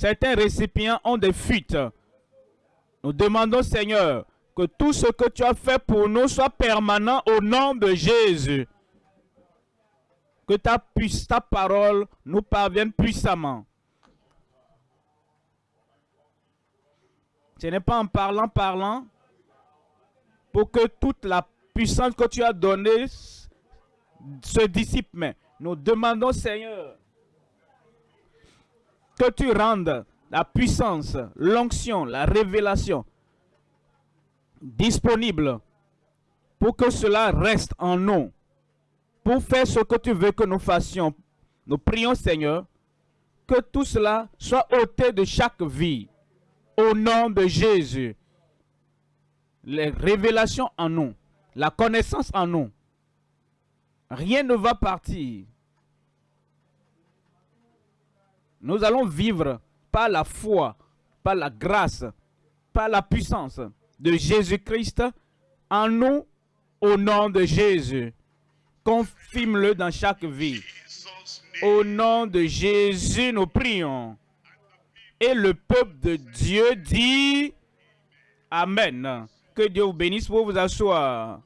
Certains récipients ont des fuites. Nous demandons, Seigneur, que tout ce que tu as fait pour nous soit permanent au nom de Jésus. Que ta, ta parole nous parvienne puissamment. Ce n'est pas en parlant, parlant, pour que toute la puissance que tu as donnée se dissipe. Mais nous demandons, Seigneur, que tu rendes la puissance, l'onction, la révélation disponible pour que cela reste en nous, pour faire ce que tu veux que nous fassions. Nous prions, Seigneur, que tout cela soit ôté de chaque vie, au nom de Jésus. Les révélations en nous, la connaissance en nous, rien ne va partir. Nous allons vivre par la foi, par la grâce, par la puissance de Jésus-Christ en nous, au nom de Jésus. Confirme-le dans chaque vie. Au nom de Jésus, nous prions. Et le peuple de Dieu dit Amen. Que Dieu vous bénisse pour vous asseoir.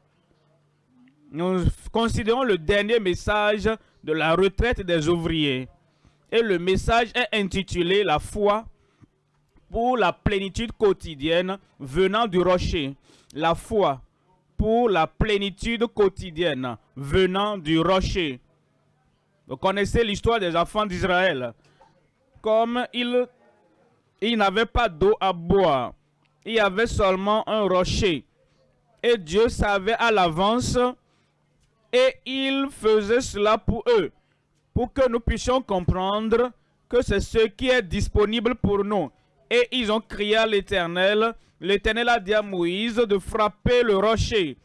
Nous considérons le dernier message de la retraite des ouvriers. Et le message est intitulé La foi pour la plénitude quotidienne venant du rocher. La foi pour la plénitude quotidienne venant du rocher. Vous connaissez l'histoire des enfants d'Israël. Comme ils, n'avaient pas d'eau à boire, il y avait seulement un rocher. Et Dieu savait à l'avance et il faisait cela pour eux, pour que nous puissions comprendre que c'est ce qui est disponible pour nous. Et ils ont crié à l'Éternel. L'Éternel a dit à Moïse de frapper le rocher.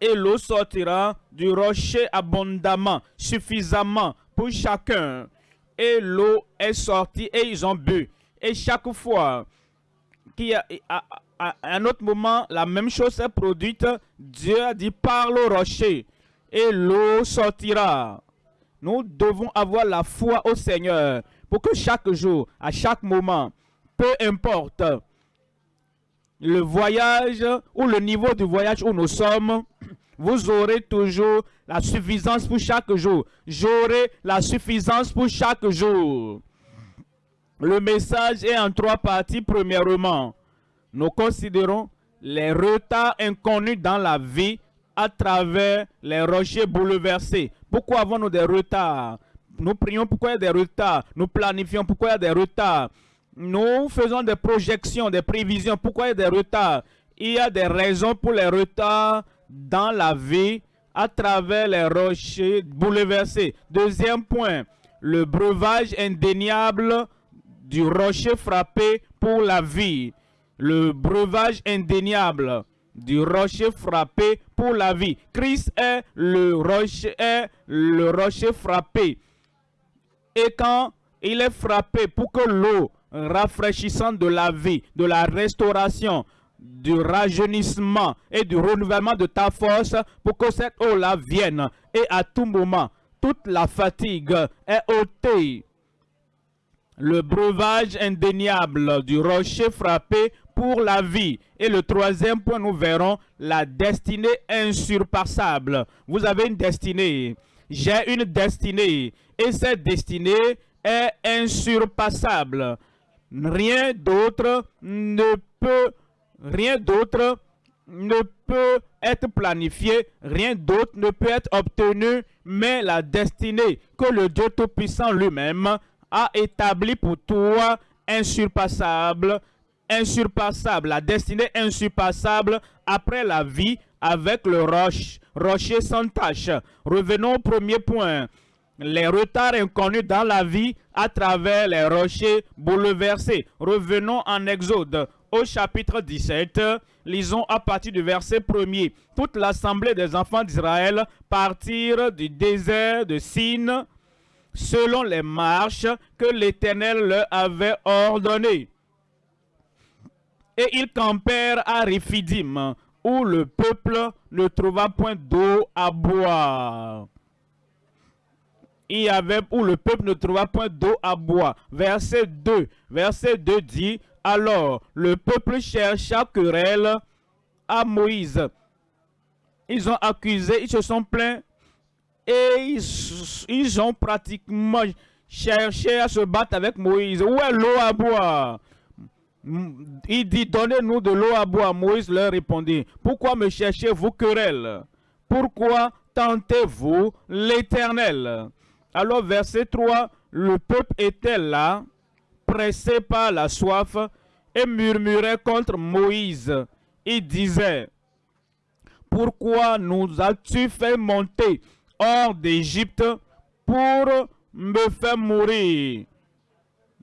Et l'eau sortira du rocher abondamment, suffisamment pour chacun. Et l'eau est sortie et ils ont bu. Et chaque fois qu'il y a, un autre moment, la même chose s'est produite, Dieu a dit parle au rocher et l'eau sortira. Nous devons avoir la foi au Seigneur pour que chaque jour, à chaque moment, peu importe le voyage ou le niveau du voyage où nous sommes, vous aurez toujours la suffisance pour chaque jour. J'aurai la suffisance pour chaque jour. Le message est en trois parties. Premièrement, nous considérons les retards inconnus dans la vie à travers les rochers bouleversés. Pourquoi avons-nous des retards? Nous prions pourquoi il y a des retards? Nous planifions pourquoi il y a des retards? Nous faisons des projections, des prévisions. Pourquoi il y a des retards? Il y a des raisons pour les retards dans la vie à travers les rochers bouleversés. Deuxième point, le breuvage indéniable du rocher frappé pour la vie. Le breuvage indéniable du rocher frappé pour la vie. Christ est le rocher, est le rocher frappé. Et quand il est frappé pour que l'eau rafraîchissante de la vie, de la restauration, du rajeunissement et du renouvellement de ta force pour que cette eau-là vienne. Et à tout moment, toute la fatigue est ôtée. Le breuvage indéniable du rocher frappé pour la vie. Et le troisième point, nous verrons la destinée insurpassable. Vous avez une destinée. J'ai une destinée. Et cette destinée est insurpassable. Rien d'autre ne peut, rien d'autre ne peut être planifié, rien d'autre ne peut être obtenu, mais la destinée que le Dieu Tout-Puissant lui-même a établie pour toi, insurpassable, insurpassable, la destinée insurpassable après la vie avec le roche, rocher sans tache. Revenons au premier point. Les retards inconnus dans la vie à travers les rochers bouleversés. Revenons en Exode au chapitre 17. Lisons à partir du verset 1er. Toute l'assemblée des enfants d'Israël partirent du désert de Sin selon les marches que l'Éternel leur avait ordonnées et ils campèrent à Riphidim, où le peuple ne trouva point d'eau à boire. Il y avait où le peuple ne trouva point d'eau à boire. Verset 2. Verset 2 dit, alors le peuple chercha querelle à Moïse. Ils ont accusé, ils se sont plaints et ils ont pratiquement cherché à se battre avec Moïse. Où est l'eau à boire? Il dit, donnez-nous de l'eau à boire. Moïse leur répondit, pourquoi me cherchez-vous querelle? Pourquoi tentez-vous l'Éternel? Alors verset 3, le peuple était là, pressé par la soif, et murmurait contre Moïse. Il disait, pourquoi nous as-tu fait monter hors d'Égypte pour me faire mourir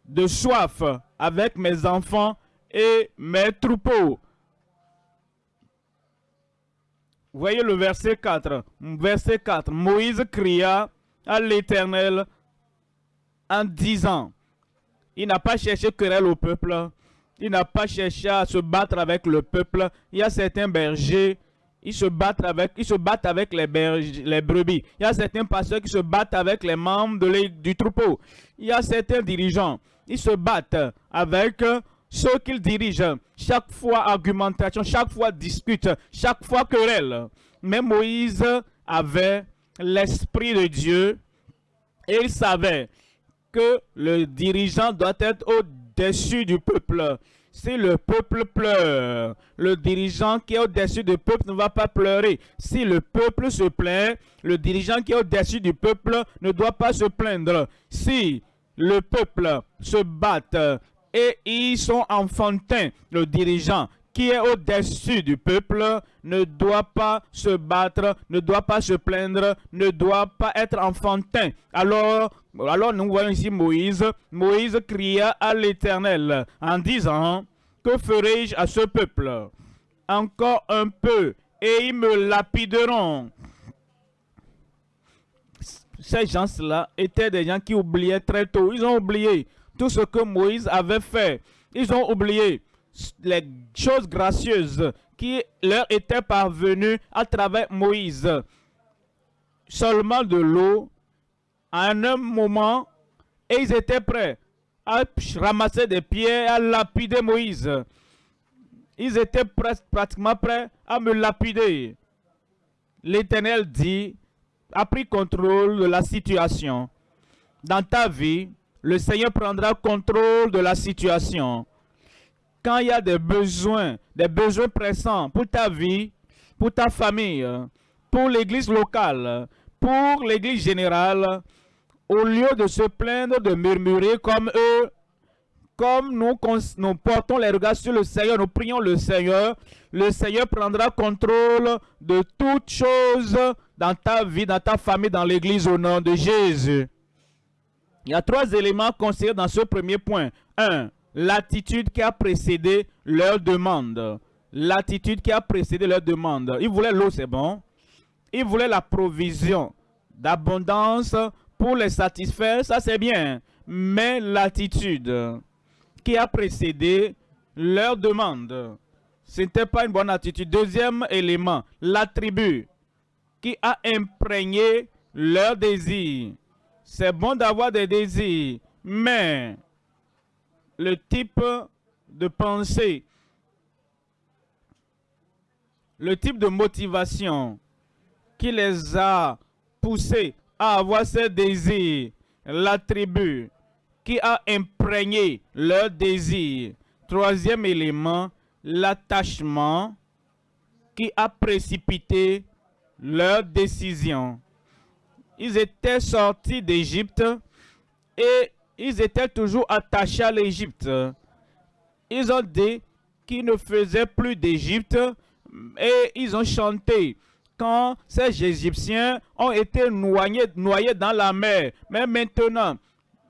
de soif? Avec mes enfants et mes troupeaux. Voyez le verset 4. Verset 4. Moïse cria à l'Éternel en disant, il n'a pas cherché querelle au peuple, il n'a pas cherché à se battre avec le peuple. Il y a certains bergers, ils se battent avec, se avec les, les brebis. Il y a certains pasteurs qui se battent avec les membres de du troupeau. Il y a certains dirigeants ils se battent avec ceux qu'ils dirigent. Chaque fois argumentation, chaque fois dispute, chaque fois querelle. Mais Moïse avait l'Esprit de Dieu et il savait que le dirigeant doit être au-dessus du peuple. Si le peuple pleure, le dirigeant qui est au-dessus du peuple ne va pas pleurer. Si le peuple se plaint, le dirigeant qui est au-dessus du peuple ne doit pas se plaindre. Si le peuple se bat et ils sont enfantins. Le dirigeant qui est au-dessus du peuple ne doit pas se battre, ne doit pas se plaindre, ne doit pas être enfantin. Alors, alors nous voyons ici Moïse. Moïse cria à l'Éternel en disant, que ferai-je à ce peuple? Encore un peu et ils me lapideront ces gens-là étaient des gens qui oubliaient très tôt. Ils ont oublié tout ce que Moïse avait fait. Ils ont oublié les choses gracieuses qui leur étaient parvenues à travers Moïse. Seulement de l'eau, à un moment, et ils étaient prêts à ramasser des pierres, à lapider Moïse. Ils étaient pratiquement prêts à me lapider. L'Éternel dit, a pris contrôle de la situation. Dans ta vie, le Seigneur prendra contrôle de la situation. Quand il y a des besoins, des besoins pressants pour ta vie, pour ta famille, pour l'église locale, pour l'église générale, au lieu de se plaindre, de murmurer comme eux, comme nous, portons les regards sur le Seigneur, nous prions le Seigneur, le Seigneur prendra contrôle de toutes choses dans ta vie, dans ta famille, dans l'église au nom de Jésus. Il y a trois éléments considérés dans ce premier point. Un, l'attitude qui a précédé leur demande. L'attitude qui a précédé leur demande. Ils voulaient l'eau, c'est bon. Ils voulaient la provision d'abondance pour les satisfaire, ça c'est bien. Mais l'attitude qui a précédé leur demande, Ce n'était pas une bonne attitude. Deuxième élément, la tribu qui a imprégné leur désir. C'est bon d'avoir des désirs, mais le type de pensée, le type de motivation qui les a poussés à avoir ces désirs, la tribu qui a imprégné leur désir. Troisième élément, l'attachement qui a précipité leur décision. Ils étaient sortis d'Égypte et ils étaient toujours attachés à l'Égypte. Ils ont dit qu'ils ne faisaient plus d'Égypte et ils ont chanté quand ces Égyptiens ont été noyés, dans la mer. Mais maintenant,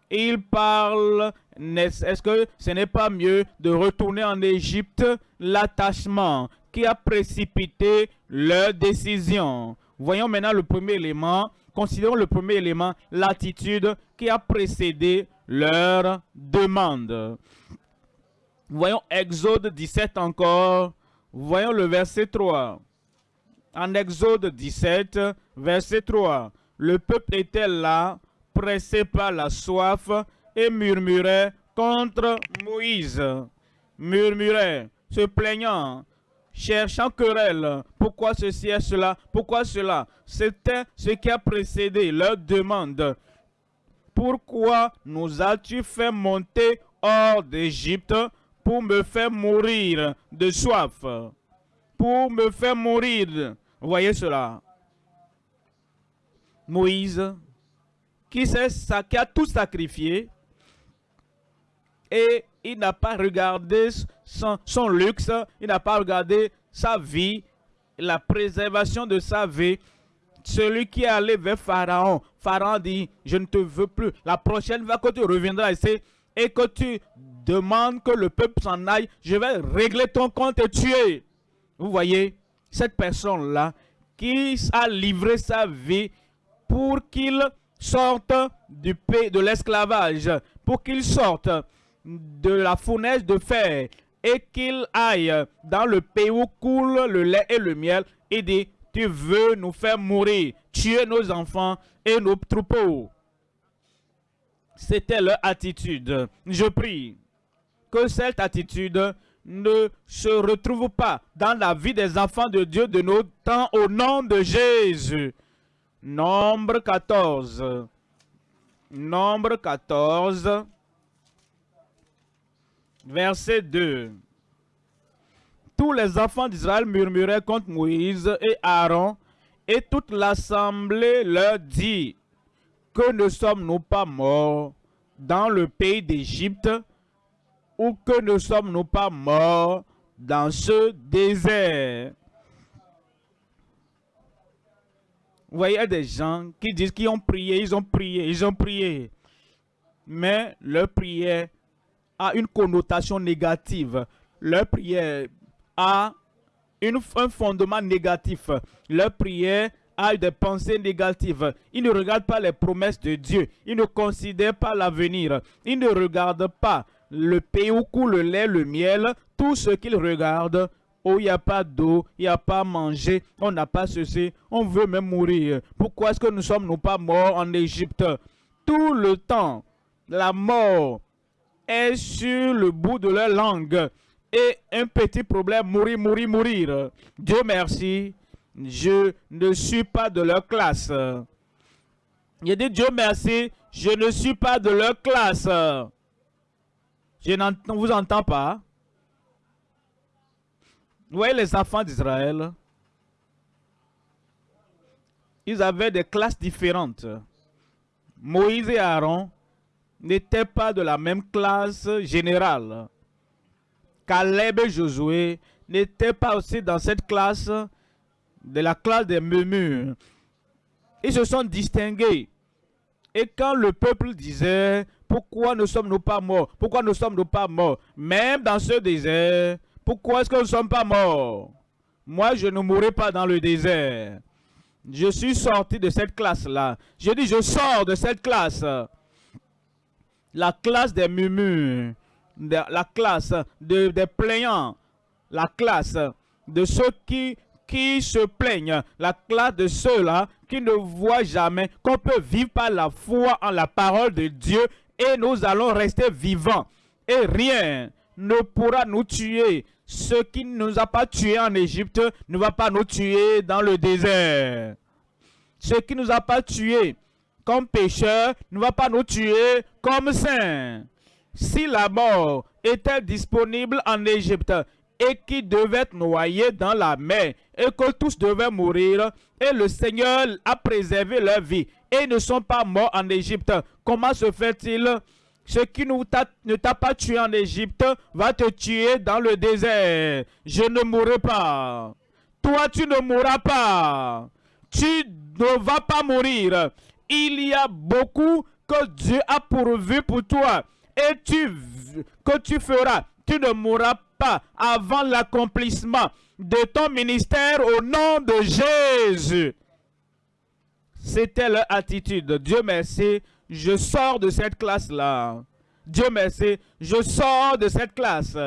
ils parlent, est-ce que ce n'est pas mieux de retourner en Égypte L'attachement? Qui a précipité leur décision. Voyons maintenant le premier élément. Considérons le premier élément, l'attitude qui a précédé leur demande. Voyons Exode 17 encore. Voyons le verset 3. En Exode 17, verset 3. Le peuple était là, pressé par la soif, et murmurait contre Moïse. Murmurait, se plaignant, cherchant querelle. Pourquoi ceci et cela? Pourquoi cela? C'était ce qui a précédé leur demande. Pourquoi nous as-tu fait monter hors d'Égypte pour me faire mourir de soif? Pour me faire mourir. Voyez cela. Moïse, qui, qui a tout sacrifié, et il n'a pas regardé son, luxe, il n'a pas regardé sa vie, la préservation de sa vie. Celui qui est allé vers Pharaon, Pharaon dit, je ne te veux plus. La prochaine fois que tu reviendras ici et que tu demandes que le peuple s'en aille, je vais régler ton compte et tuer. Vous voyez, cette personne-là qui a livré sa vie pour qu'il sorte du pays de l'esclavage, pour qu'il sorte de la fournaise de fer et qu'il aille dans le pays où coule le lait et le miel et dit, tu veux nous faire mourir, tuer nos enfants et nos troupeaux. C'était leur attitude. Je prie que cette attitude ne se retrouve pas dans la vie des enfants de Dieu de nos temps au nom de Jésus. Nombre 14. Nombre 14 verset 2. Tous les enfants d'Israël murmuraient contre Moïse et Aaron, et toute l'assemblée leur dit, que ne sommes-nous pas morts dans le pays d'Égypte, ou que ne sommes-nous pas morts dans ce désert Vous voyez, des gens qui disent qu'ils ont prié, ils ont prié, ils ont prié. Mais leur prière a une connotation négative. Leur prière a un fondement négatif. Leur prière a des pensées négatives. Ils ne regardent pas les promesses de Dieu. Ils ne considèrent pas l'avenir. Ils ne regardent pas le pays où coule le lait, le miel. Tout ce qu'ils regardent, oh, il n'y a pas d'eau, il n'y a pas à manger, on n'a pas ceci, on veut même mourir. Pourquoi est-ce que nous sommes nous pas morts en Égypte? Tout le temps, la mort sur le bout de leur langue. Et un petit problème, mourir, mourir, mourir. Dieu merci, je ne suis pas de leur classe. Il dit Dieu merci, je ne suis pas de leur classe. Je ne vous entends pas. Vous voyez les enfants d'Israël, ils avaient des classes différentes. Moïse et Aaron n'étaient pas de la même classe générale. Caleb et Josué n'étaient pas aussi dans cette classe, de la classe des murmures. Ils se sont distingués. Et quand le peuple disait, pourquoi ne sommes-nous pas morts? Pourquoi ne sommes-nous pas morts Même dans ce désert, pourquoi est-ce que nous ne sommes pas morts Moi, je ne mourrai pas dans le désert. Je suis sorti de cette classe-là. Je dis, je sors de cette classe la classe des murmures, la classe des plaignants, la classe de ceux qui, qui se plaignent, la classe de ceux-là qui ne voient jamais qu'on peut vivre par la foi en la parole de Dieu et nous allons rester vivants. Et rien ne pourra nous tuer. Ce qui ne nous a pas tués en Égypte ne va pas nous tuer dans le désert. Ce qui ne nous a pas tués comme pécheurs ne va pas nous tuer comme saints. Si la mort était disponible en Égypte et qui devait être noyé dans la mer et que tous devaient mourir et le Seigneur a préservé leur vie et ne sont pas morts en Égypte, comment se fait-il? Ce qui ne t'a pas tué en Égypte va te tuer dans le désert. Je ne mourrai pas. Toi, tu ne mourras pas. Tu ne vas pas mourir. Il y a beaucoup que Dieu a pourvu pour toi. Et que tu feras. Tu ne mourras pas avant l'accomplissement de ton ministère au nom de Jésus. C'était leur attitude. Dieu merci, je sors de cette classe-là. Dieu merci, je sors de cette classe.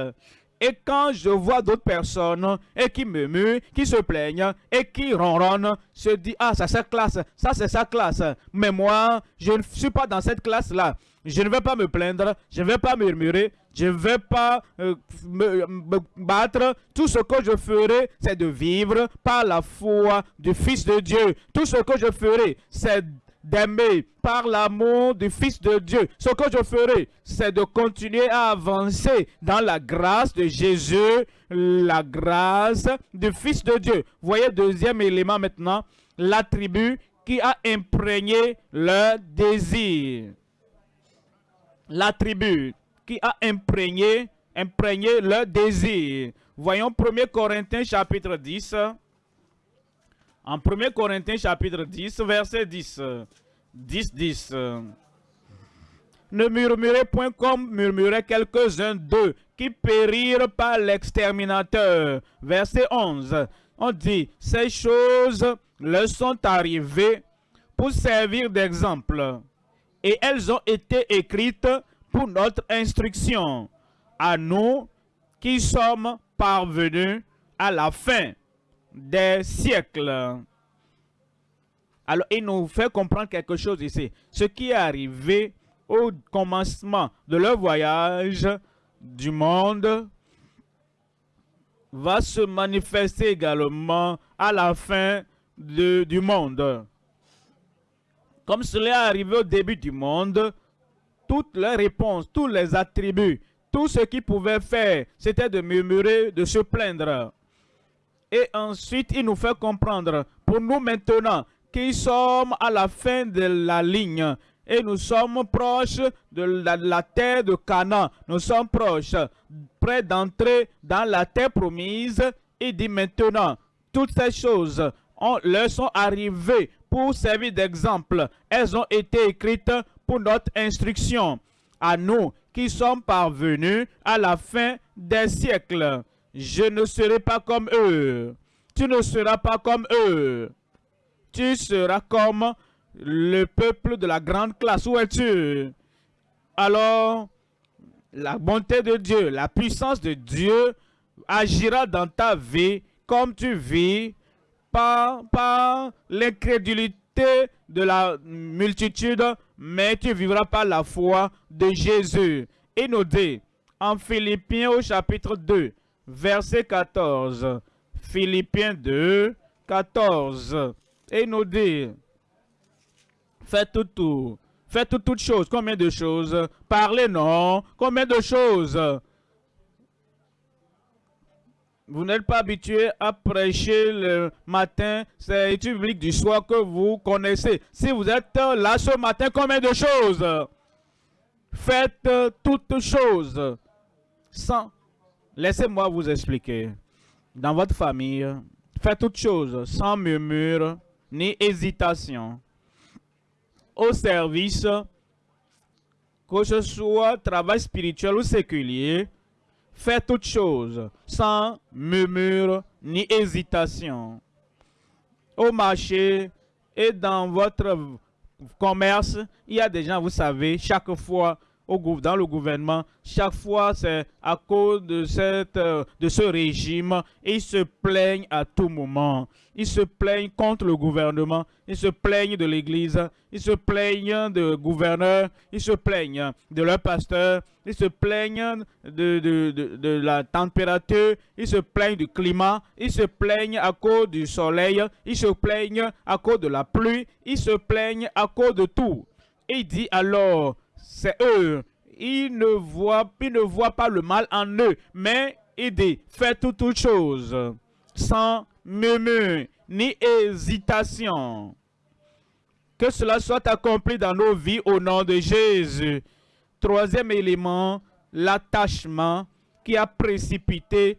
Et quand je vois d'autres personnes et qui me muent, qui se plaignent et qui ronronnent, se dit ah c'est sa classe, ça c'est sa classe. Mais moi, je ne suis pas dans cette classe-là. Je ne vais pas me plaindre, je ne vais pas murmurer, je ne vais pas euh, me, me, battre. Tout ce que je ferai, c'est de vivre par la foi du Fils de Dieu. Tout ce que je ferai, c'est d'aimer par l'amour du Fils de Dieu. Ce que je ferai, c'est de continuer à avancer dans la grâce de Jésus, la grâce du Fils de Dieu. Voyez, deuxième élément maintenant, l'attribut qui a imprégné leur désir. L'attribut qui a imprégné, imprégné leur désir. Voyons 1 Corinthiens chapitre 10. En 1 Corinthiens chapitre 10, verset 10. 10, 10. Ne murmurez point comme murmuraient quelques-uns d'eux qui périrent par l'exterminateur. Verset 11. On dit, ces choses leur sont arrivées pour servir d'exemple. Et elles ont été écrites pour notre instruction. À nous qui sommes parvenus à la fin des siècles. Alors, il nous fait comprendre quelque chose ici. Ce qui est arrivé au commencement de leur voyage du monde va se manifester également à la fin du monde. Comme cela est arrivé au début du monde, toutes les réponses, tous les attributs, tout ce qu'ils pouvaient faire, c'était de murmurer, de se plaindre. Et ensuite, il nous fait comprendre, pour nous maintenant, qui sommes à la fin de la ligne, et nous sommes proches de la, terre de Canaan. Nous sommes proches, près d'entrer dans la terre promise. Il dit maintenant, toutes ces choses on, leur sont arrivées pour servir d'exemple. Elles ont été écrites pour notre instruction. À nous qui sommes parvenus à la fin des siècles je ne serai pas comme eux. Tu ne seras pas comme eux. Tu seras comme le peuple de la grande classe. Où es-tu? Alors, la bonté de Dieu, la puissance de Dieu agira dans ta vie comme tu vis par, par l'incrédulité de la multitude, mais tu vivras par la foi de Jésus. Et nous dit en Philippiens au chapitre 2, verset 14. Philippiens 2, 14. Et nous dit, faites tout. Faites toutes choses. Combien de choses? Parlez non. Combien de choses? Vous n'êtes pas habitué à prêcher le matin. C'est l'étude biblique du soir que vous connaissez. Si vous êtes là ce matin, combien de choses? Faites toutes choses. Sans Laissez-moi vous expliquer. Dans votre famille, faites toutes choses sans murmure ni hésitation. Au service, que ce soit travail spirituel ou séculier, faites toutes choses sans murmure ni hésitation. Au marché et dans votre commerce, il y a des gens, vous savez, chaque fois dans le gouvernement, chaque fois c'est à cause de, euh, ce régime, ils se plaignent à tout moment. Ils se plaignent contre le gouvernement, ils se plaignent de l'Église, ils se plaignent de gouverneurs, ils se plaignent de leur pasteur, ils se plaignent de, de, la température, ils se plaignent du climat, ils se plaignent à cause du soleil, ils se plaignent à cause de la pluie, ils se plaignent à cause de tout. Il dit alors, c'est eux. Ils ne, voient, ils ne voient pas le mal en eux, mais il dit, faites toutes choses sans murmure ni hésitation. Que cela soit accompli dans nos vies au nom de Jésus. Troisième élément, l'attachement qui a précipité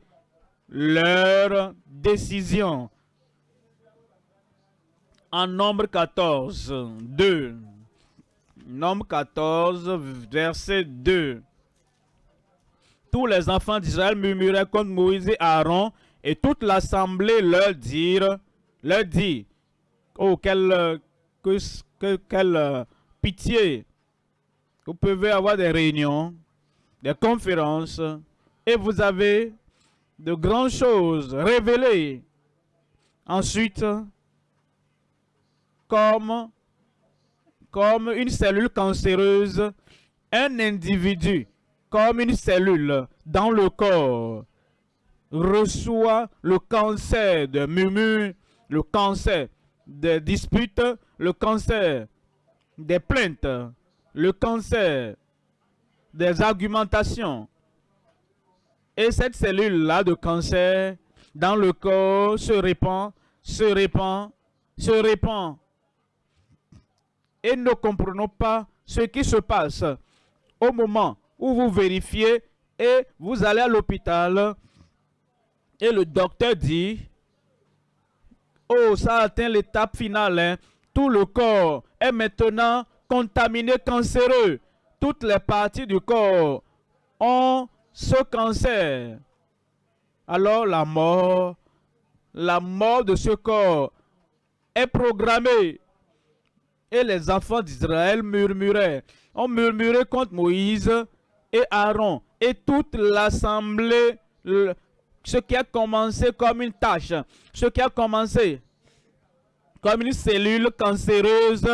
leur décision. En nombre 14, 2. Nombre 14, verset 2. Tous les enfants d'Israël murmuraient contre Moïse et Aaron, et toute l'assemblée leur, leur dit, oh, quelle, que, quelle pitié. Vous pouvez avoir des réunions, des conférences, et vous avez de grandes choses révélées. Ensuite, comme comme une cellule cancéreuse, un individu, comme une cellule dans le corps, reçoit le cancer de murmures, le cancer des disputes, le cancer des plaintes, le cancer des argumentations. Et cette cellule-là de cancer dans le corps se répand, se répand, se répand et ne comprenons pas ce qui se passe au moment où vous vérifiez et vous allez à l'hôpital et le docteur dit « Oh, ça atteint l'étape finale. Hein. Tout le corps est maintenant contaminé cancéreux. Toutes les parties du corps ont ce cancer. Alors la mort, la mort de ce corps est programmée et les enfants d'Israël murmuraient. On murmurait contre Moïse et Aaron et toute l'assemblée, ce qui a commencé comme une tâche, ce qui a commencé comme une cellule cancéreuse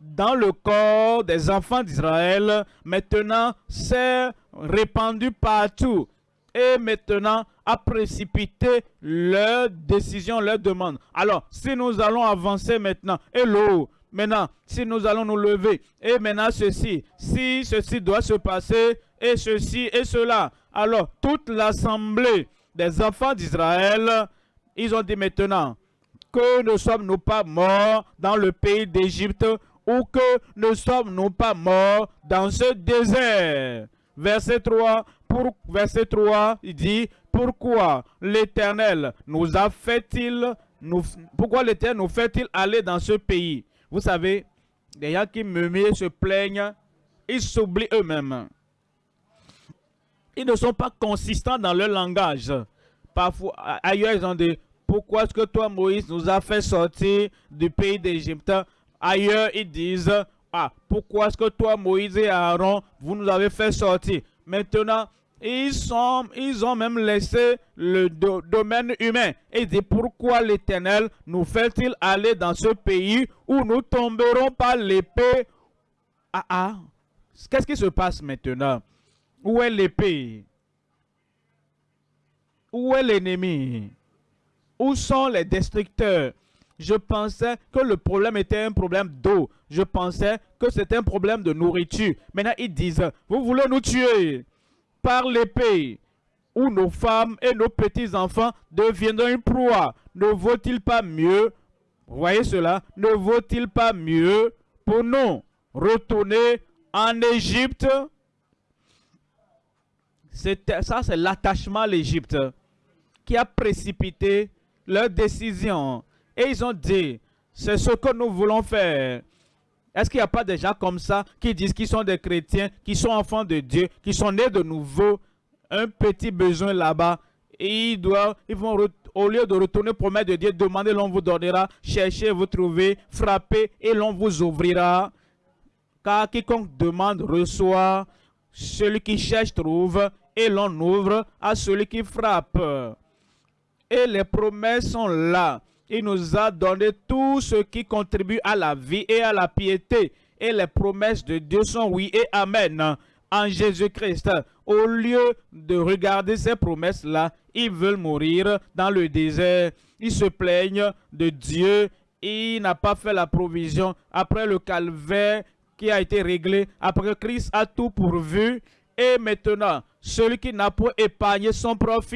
dans le corps des enfants d'Israël, maintenant s'est répandu partout et maintenant a précipité leur décision, leur demande. Alors, si nous allons avancer maintenant, hello, Maintenant, si nous allons nous lever, et maintenant ceci, si ceci doit se passer, et ceci et cela, alors toute l'assemblée des enfants d'Israël, ils ont dit maintenant, que ne sommes-nous pas morts dans le pays d'Égypte, ou que ne sommes-nous pas morts dans ce désert. Verset 3, pour, verset 3, il dit, pourquoi l'Éternel nous a fait-il, pourquoi l'Éternel nous fait-il aller dans ce pays? Vous savez, les gens qui murmurent, se plaignent, ils s'oublient eux-mêmes. Ils ne sont pas consistants dans leur langage. Parfois, ailleurs, ils ont dit, pourquoi est-ce que toi, Moïse, nous as fait sortir du pays d'Égypte? Ailleurs, ils disent, ah, pourquoi est-ce que toi, Moïse et Aaron, vous nous avez fait sortir? Maintenant, ils, sont, ils ont même laissé le domaine humain. Et dit pourquoi l'Éternel nous fait-il aller dans ce pays où nous tomberons par l'épée? Ah ah, qu'est-ce qui se passe maintenant? Où est l'épée? Où est l'ennemi? Où sont les destructeurs? Je pensais que le problème était un problème d'eau. Je pensais que c'était un problème de nourriture. Maintenant, ils disent, vous voulez nous tuer par l'épée, où nos femmes et nos petits-enfants deviendront une proie. Ne vaut-il pas mieux, voyez cela, ne vaut-il pas mieux pour nous retourner en Égypte? Ça, c'est l'attachement à l'Égypte qui a précipité leur décision. Et ils ont dit, c'est ce que nous voulons faire. Est-ce qu'il n'y a pas des gens comme ça qui disent qu'ils sont des chrétiens, qui sont enfants de Dieu, qui sont nés de nouveau, un petit besoin là-bas, et ils, doivent, ils vont, au lieu de retourner promettre de Dieu, demander, l'on vous donnera, chercher, vous trouver, frapper, et l'on vous ouvrira. Car quiconque demande, reçoit, celui qui cherche trouve, et l'on ouvre à celui qui frappe. Et les promesses sont là. Il nous a donné tout ce qui contribue à la vie et à la piété. Et les promesses de Dieu sont oui et amen en Jésus-Christ. Au lieu de regarder ces promesses-là, ils veulent mourir dans le désert. Ils se plaignent de Dieu. Il n'a pas fait la provision après le calvaire qui a été réglé, après Christ a tout pourvu. Et maintenant, celui qui n'a pas épargné son propre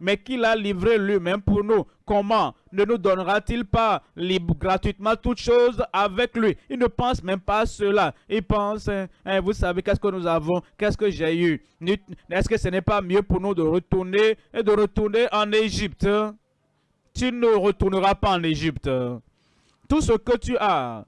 mais qui l'a livré lui-même pour nous, comment ne nous donnera-t-il pas libre, gratuitement toutes choses avec lui? Il ne pense même pas à cela. Il pense, hein, hein, vous savez, qu'est-ce que nous avons, qu'est-ce que j'ai eu? Est-ce que ce n'est pas mieux pour nous de retourner et de retourner en Égypte? Tu ne retourneras pas en Égypte. Tout ce que tu as,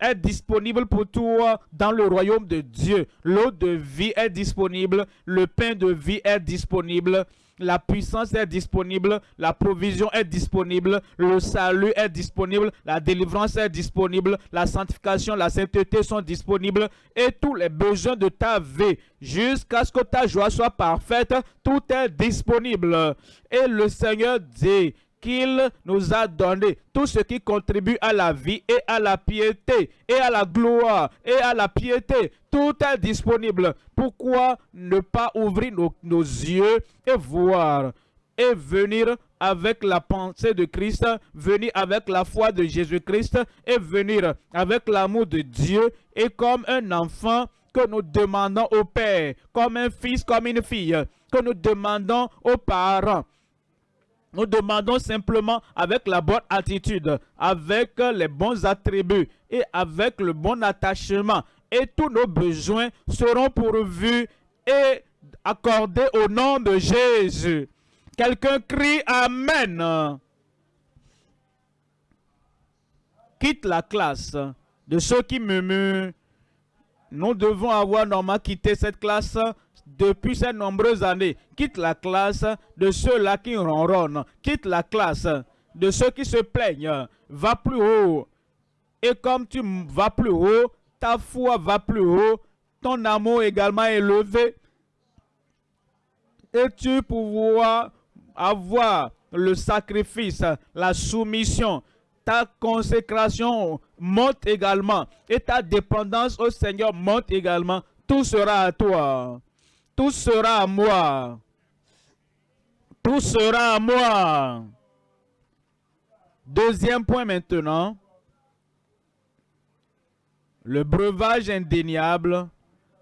est disponible pour toi dans le royaume de Dieu. L'eau de vie est disponible, le pain de vie est disponible, la puissance est disponible, la provision est disponible, le salut est disponible, la délivrance est disponible, la sanctification, la sainteté sont disponibles et tous les besoins de ta vie jusqu'à ce que ta joie soit parfaite, tout est disponible. Et le Seigneur dit, qu'il nous a donné, tout ce qui contribue à la vie et à la piété et à la gloire et à la piété. Tout est disponible. Pourquoi ne pas ouvrir nos, yeux et voir et venir avec la pensée de Christ, venir avec la foi de Jésus-Christ et venir avec l'amour de Dieu et comme un enfant que nous demandons au Père, comme un fils, comme une fille, que nous demandons aux parents nous demandons simplement avec la bonne attitude, avec les bons attributs et avec le bon attachement. Et tous nos besoins seront pourvus et accordés au nom de Jésus. Quelqu'un crie Amen. Quitte la classe de ceux qui murmurent. Nous devons avoir normalement quitté cette classe depuis ces nombreuses années. Quitte la classe de ceux-là qui ronronnent. Quitte la classe de ceux qui se plaignent. Va plus haut. Et comme tu vas plus haut, ta foi va plus haut. Ton amour également est élevé. Et tu pourras avoir le sacrifice, la soumission, ta consécration monte également et ta dépendance au Seigneur monte également. Tout sera à toi. Tout sera à moi. Tout sera à moi. Deuxième point maintenant. Le breuvage indéniable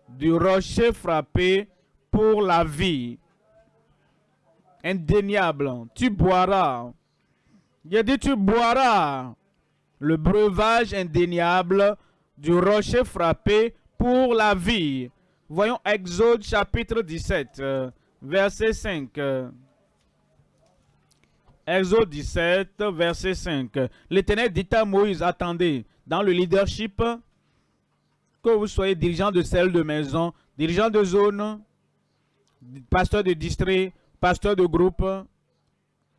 du rocher frappé pour la vie. Indéniable. Tu boiras. Il dit tu boiras. Le breuvage indéniable du rocher frappé pour la vie. Voyons Exode chapitre 17, euh, verset 5. Exode 17, verset 5. L'Éternel dit à Moïse, attendez, dans le leadership, que vous soyez dirigeant de celle de maison, dirigeant de zone, pasteur de district, pasteur de groupe,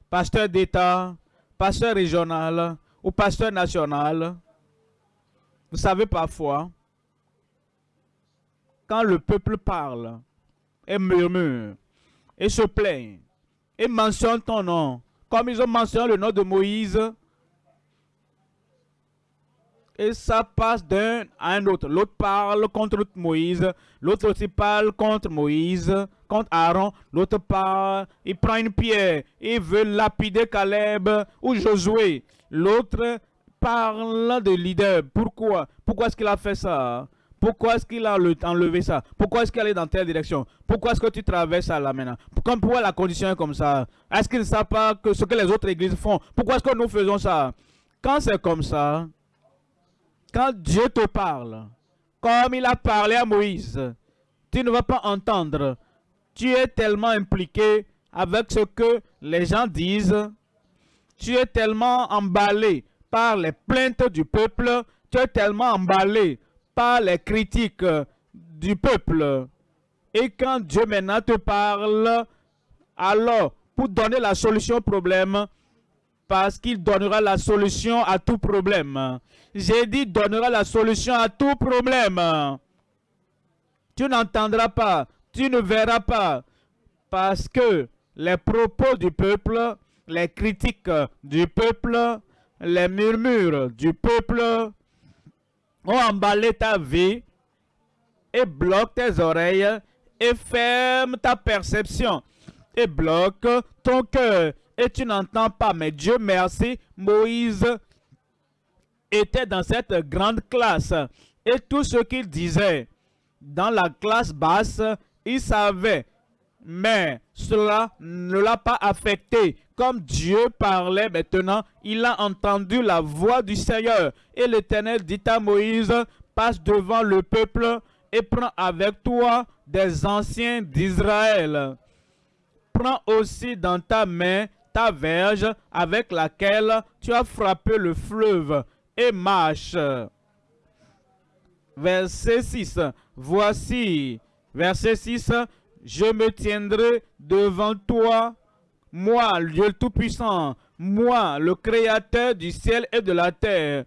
pasteur d'État, pasteur régional ou pasteur national. Vous savez parfois, quand le peuple parle et murmure et se plaint et mentionne ton nom, comme ils ont mentionné le nom de Moïse, et ça passe d'un à un autre. L'autre parle contre Moïse, l'autre aussi parle contre Moïse, contre Aaron, l'autre parle, il prend une pierre, il veut lapider Caleb ou Josué. L'autre parle de leader. Pourquoi? Pourquoi est-ce qu'il a fait ça? Pourquoi est-ce qu'il a enlevé ça? Pourquoi est-ce qu'il est dans telle direction? Pourquoi est-ce que tu traverses ça là maintenant? Pourquoi la condition est comme ça Est-ce qu'ils ne savent pas ce que les autres églises font? Pourquoi est-ce que nous faisons ça? Quand c'est comme ça, quand Dieu te parle, comme il a parlé à Moïse, tu ne vas pas entendre. Tu es tellement impliqué avec ce que les gens disent. Tu es tellement emballé par les plaintes du peuple. Tu es tellement emballé par les critiques du peuple. Et quand Dieu maintenant te parle, alors pour donner la solution au problème, parce qu'il donnera la solution à tout problème. J'ai dit donnera la solution à tout problème. Tu n'entendras pas, tu ne verras pas, parce que les propos du peuple, les critiques du peuple, les murmures du peuple ont emballé ta vie et bloquent tes oreilles et ferment ta perception et bloquent ton cœur et tu n'entends pas. Mais Dieu merci, Moïse était dans cette grande classe et tout ce qu'il disait dans la classe basse, il savait. Mais cela ne l'a pas affecté. Comme Dieu parlait maintenant, il a entendu la voix du Seigneur. Et l'Éternel dit à Moïse, passe devant le peuple et prends avec toi des anciens d'Israël. Prends aussi dans ta main ta verge avec laquelle tu as frappé le fleuve et marche. Verset 6. Voici, verset 6, je me tiendrai devant toi, moi, Dieu Tout-Puissant, moi, le Créateur du ciel et de la terre,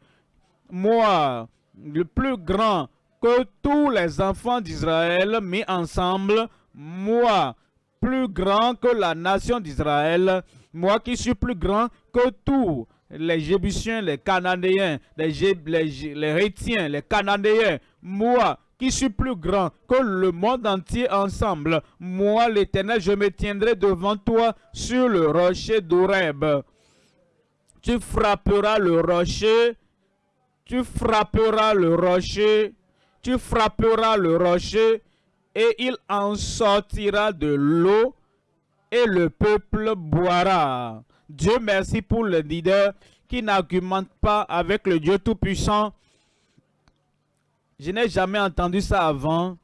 moi, le plus grand que tous les enfants d'Israël mis ensemble, moi, plus grand que la nation d'Israël, moi qui suis plus grand que tous les Jébusiens, les Cananéens, les, les, les Cananéens, moi qui suis plus grand que le monde entier ensemble, moi l'Éternel, je me tiendrai devant toi sur le rocher d'Oreb. Tu frapperas le rocher, tu frapperas le rocher, tu frapperas le rocher, et il en sortira de l'eau, et le peuple boira. Dieu merci pour le leader qui n'argumente pas avec le Dieu Tout-Puissant. Je n'ai jamais entendu ça avant.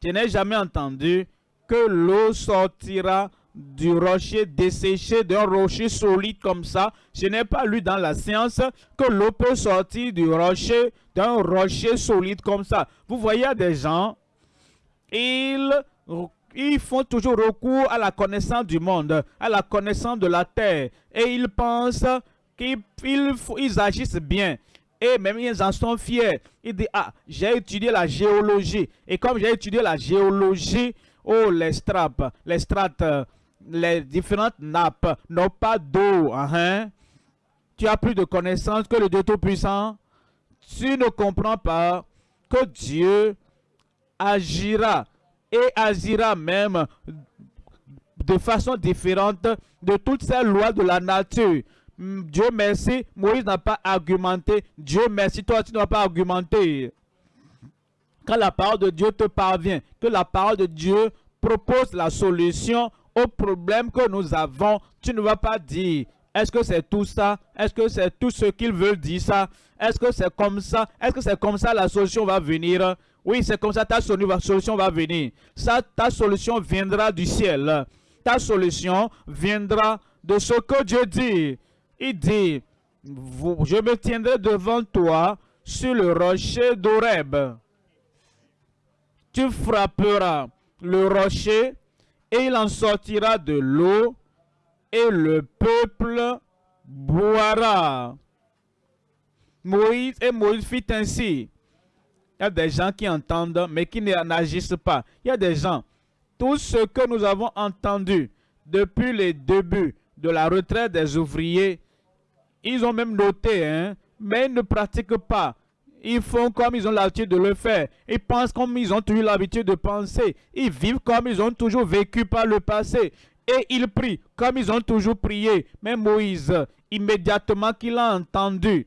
Je n'ai jamais entendu que l'eau sortira du rocher desséché, d'un rocher solide comme ça. Je n'ai pas lu dans la science que l'eau peut sortir du rocher, d'un rocher solide comme ça. Vous voyez des gens, ils ils font toujours recours à la connaissance du monde, à la connaissance de la terre. Et ils pensent qu'ils ils, agissent bien. Et même ils en sont fiers. Ils disent, ah, j'ai étudié la géologie. Et comme j'ai étudié la géologie, oh, les strates, les strates, les différentes nappes n'ont pas d'eau. Hein? Tu as plus de connaissances que le Dieu Tout-Puissant. Tu ne comprends pas que Dieu agira et agira même de façon différente de toutes ces lois de la nature. Dieu merci, Moïse n'a pas argumenté. Dieu merci, toi tu n'as pas argumenté. Quand la parole de Dieu te parvient, que la parole de Dieu propose la solution au problème que nous avons, tu ne vas pas dire, est-ce que c'est tout ça? Est-ce que c'est tout ce qu'il veut dire ça? Est-ce que c'est comme ça? Est-ce que c'est comme ça la solution va venir? Oui, c'est comme ça ta solution va venir. Ça, ta solution viendra du ciel. Ta solution viendra de ce que Dieu dit. Il dit, je me tiendrai devant toi sur le rocher d'Oreb. Tu frapperas le rocher et il en sortira de l'eau et le peuple boira. Moïse et Moïse fit ainsi. Il y a des gens qui entendent, mais qui n'agissent pas. Il y a des gens, tout ce que nous avons entendu depuis les débuts de la retraite des ouvriers, ils ont même noté, hein, mais ils ne pratiquent pas. Ils font comme ils ont l'habitude de le faire. Ils pensent comme ils ont toujours l'habitude de penser. Ils vivent comme ils ont toujours vécu par le passé. Et ils prient comme ils ont toujours prié. Mais Moïse, immédiatement qu'il a entendu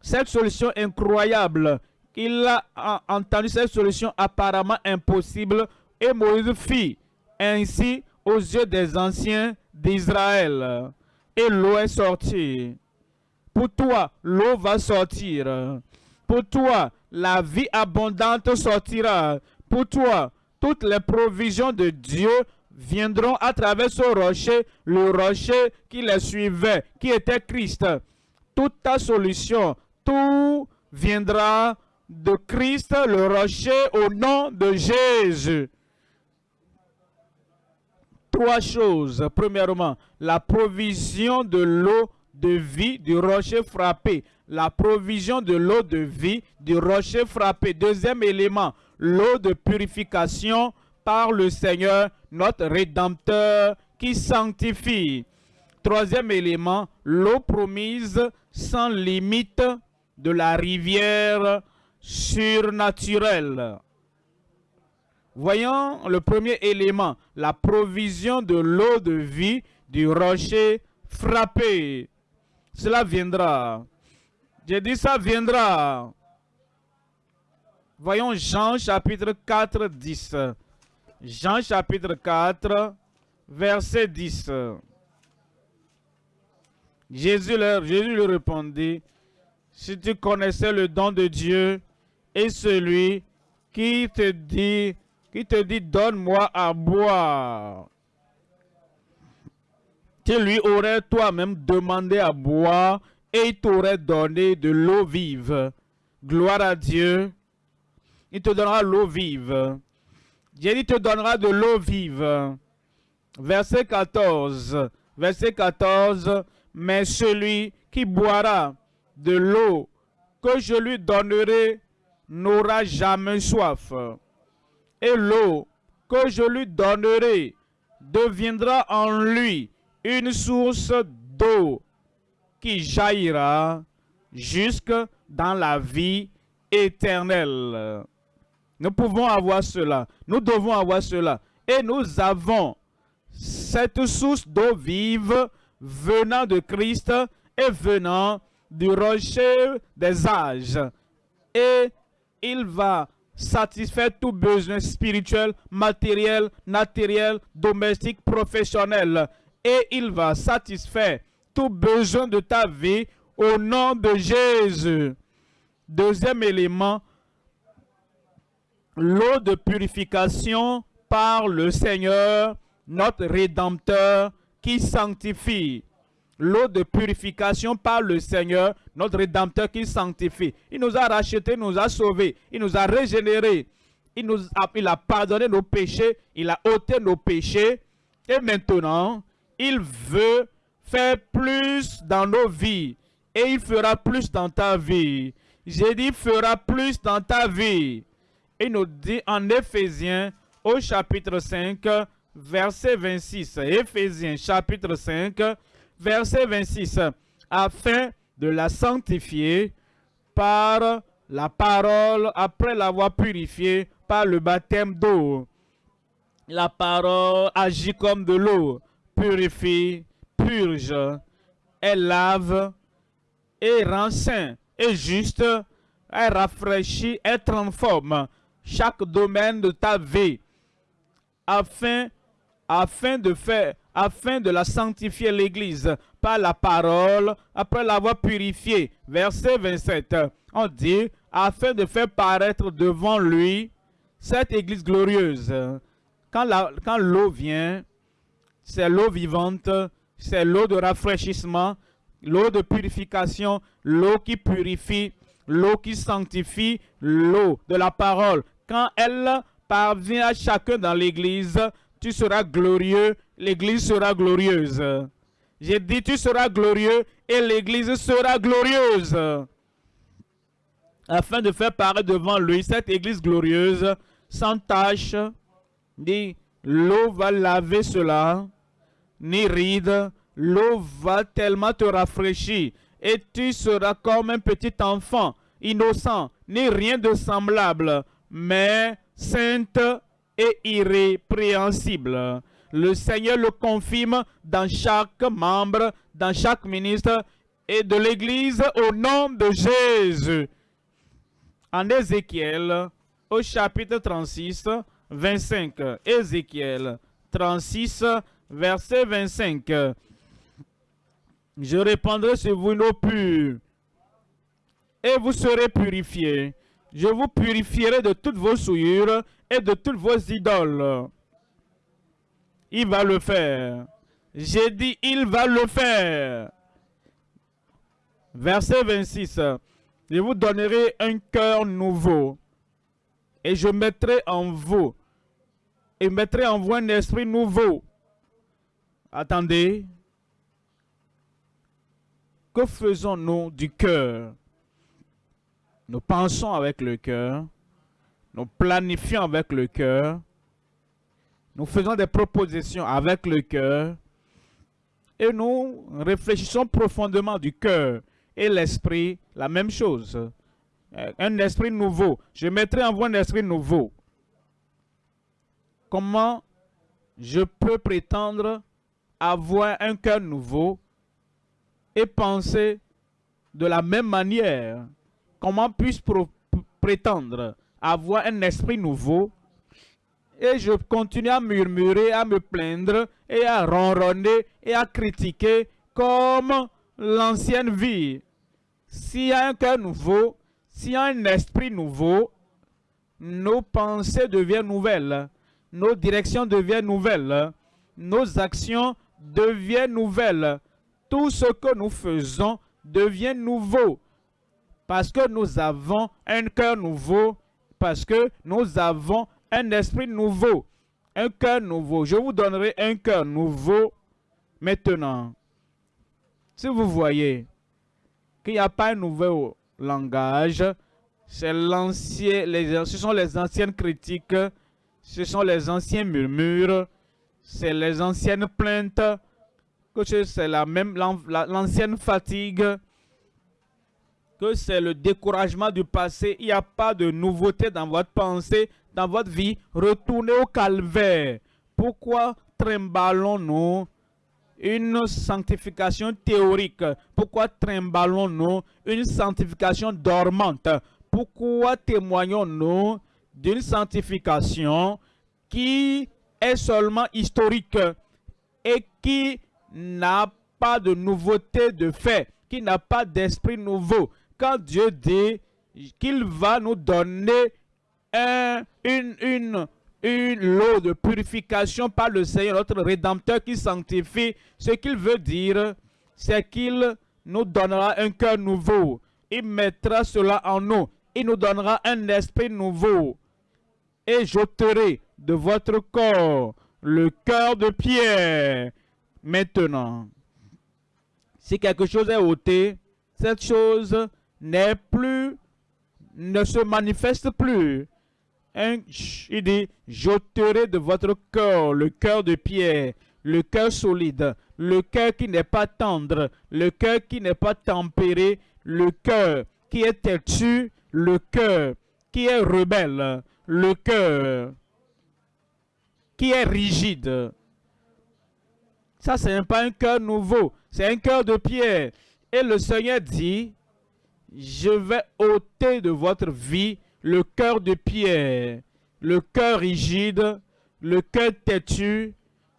cette solution incroyable, il a entendu cette solution apparemment impossible et Moïse fit ainsi aux yeux des anciens d'Israël. Et l'eau est sortie. Pour toi, l'eau va sortir. Pour toi, la vie abondante sortira. Pour toi, toutes les provisions de Dieu viendront à travers ce rocher, le rocher qui les suivait, qui était Christ. Toute ta solution, tout viendra de Christ, le rocher, au nom de Jésus. Trois choses. Premièrement, la provision de l'eau de vie du rocher frappé. La provision de l'eau de vie du rocher frappé. Deuxième élément, l'eau de purification par le Seigneur, notre Rédempteur, qui sanctifie. Troisième élément, l'eau promise sans limite de la rivière surnaturelle. Voyons le premier élément, la provision de l'eau de vie du rocher frappé. Cela viendra. J'ai dit ça viendra. Voyons Jean chapitre 4, 10. Jean chapitre 4, verset 10. Jésus leur, Jésus lui répondit, si tu connaissais le don de Dieu et celui qui te dit, qui te dit, donne-moi à boire, tu lui aurais toi-même demandé à boire et il t'aurait donné de l'eau vive. Gloire à Dieu. Il te donnera l'eau vive. Jésus te donnera de l'eau vive. Verset 14. Verset 14. Mais celui qui boira de l'eau que je lui donnerai n'aura jamais soif. Et l'eau que je lui donnerai deviendra en lui une source d'eau qui jaillira jusque dans la vie éternelle. Nous pouvons avoir cela. Nous devons avoir cela. Et nous avons cette source d'eau vive venant de Christ et venant du rocher des âges. Et il va satisfaire tout besoin spirituel, matériel, naturel, domestique, professionnel. Et il va satisfaire tout besoin de ta vie au nom de Jésus. Deuxième élément, l'eau de purification par le Seigneur, notre Rédempteur, qui sanctifie. L'eau de purification par le Seigneur, notre Rédempteur qui sanctifie. Il nous a rachetés, nous a sauvés, il nous a régénérés. Il, nous a, il a pardonné nos péchés, il a ôté nos péchés. Et maintenant, il veut faire plus dans nos vies. Et il fera plus dans ta vie. J'ai dit, fera plus dans ta vie. Il nous dit en Éphésiens, au chapitre 5, verset 26. Éphésiens, chapitre 5, verset 26. Afin de la sanctifier par la parole, après l'avoir purifiée par le baptême d'eau. La parole agit comme de l'eau, purifie, purge, elle lave et rend et juste, elle rafraîchit, elle transforme chaque domaine de ta vie afin, afin de faire afin de la sanctifier l'Église par la parole, après l'avoir purifiée. Verset 27, on dit, afin de faire paraître devant lui cette Église glorieuse. Quand l'eau vient, c'est l'eau vivante, c'est l'eau de rafraîchissement, l'eau de purification, l'eau qui purifie, l'eau qui sanctifie, l'eau de la parole. Quand elle parvient à chacun dans l'église, tu seras glorieux, l'église sera glorieuse. J'ai dit tu seras glorieux et l'église sera glorieuse. Afin de faire paraître devant lui cette église glorieuse, sans tache, dit l'eau va laver cela, ni ride, l'eau va tellement te rafraîchir et tu seras comme un petit enfant, innocent, ni rien de semblable, mais sainte et irrépréhensible. Le Seigneur le confirme dans chaque membre, dans chaque ministre et de l'Église au nom de Jésus. En Ézéchiel, au chapitre 36, 25. Ézéchiel 36, verset 25. Je répandrai sur vous une eau pure et vous serez purifiés. Je vous purifierai de toutes vos souillures et de toutes vos idoles. Il va le faire. J'ai dit, il va le faire. Verset 26. Je vous donnerai un cœur nouveau. Et je mettrai en vous. Et mettrai en vous un esprit nouveau. Attendez. Que faisons-nous du cœur? Nous pensons avec le cœur nous planifions avec le cœur, nous faisons des propositions avec le cœur, et nous réfléchissons profondément du cœur et l'esprit, la même chose. Euh, un esprit nouveau. Je mettrai en vous un esprit nouveau. Comment je peux prétendre avoir un cœur nouveau et penser de la même manière? Comment puis-je prétendre avoir un esprit nouveau et je continue à murmurer, à me plaindre et à ronronner et à critiquer comme l'ancienne vie. S'il y a un cœur nouveau, s'il y a un esprit nouveau, nos pensées deviennent nouvelles, nos directions deviennent nouvelles, nos actions deviennent nouvelles. Tout ce que nous faisons devient nouveau parce que nous avons un cœur nouveau, parce que nous avons un esprit nouveau, un cœur nouveau. Je vous donnerai un cœur nouveau maintenant. Si vous voyez qu'il n'y a pas un nouveau langage, c'est l'ancien, ce sont les anciennes critiques, ce sont les anciens murmures, c'est les anciennes plaintes, que c'est la même l'ancienne fatigue, que c'est le découragement du passé. Il n'y a pas de nouveauté dans votre pensée, dans votre vie. Retournez au calvaire. Pourquoi trimballons-nous une sanctification théorique? Pourquoi trimballons-nous une sanctification dormante? Pourquoi témoignons-nous d'une sanctification qui est seulement historique et qui n'a pas de nouveauté de fait, qui n'a pas d'esprit nouveau, quand Dieu dit qu'il va nous donner un, une, une, une lot de purification par le Seigneur, notre Rédempteur qui sanctifie, ce qu'il veut dire, c'est qu'il nous donnera un cœur nouveau. Il mettra cela en nous. Il nous donnera un esprit nouveau. Et j'ôterai de votre corps le cœur de pierre. Maintenant, si quelque chose est ôté, cette chose n'est plus, ne se manifeste plus. Il dit, j'ôterai de votre cœur le cœur de pierre, le cœur solide, le cœur qui n'est pas tendre, le cœur qui n'est pas tempéré, le cœur qui est têtu, le cœur qui est rebelle, le cœur qui est rigide. Ça, ce n'est pas un cœur nouveau, c'est un cœur de pierre. Et le Seigneur dit, je vais ôter de votre vie le cœur de pierre, le cœur rigide, le cœur têtu,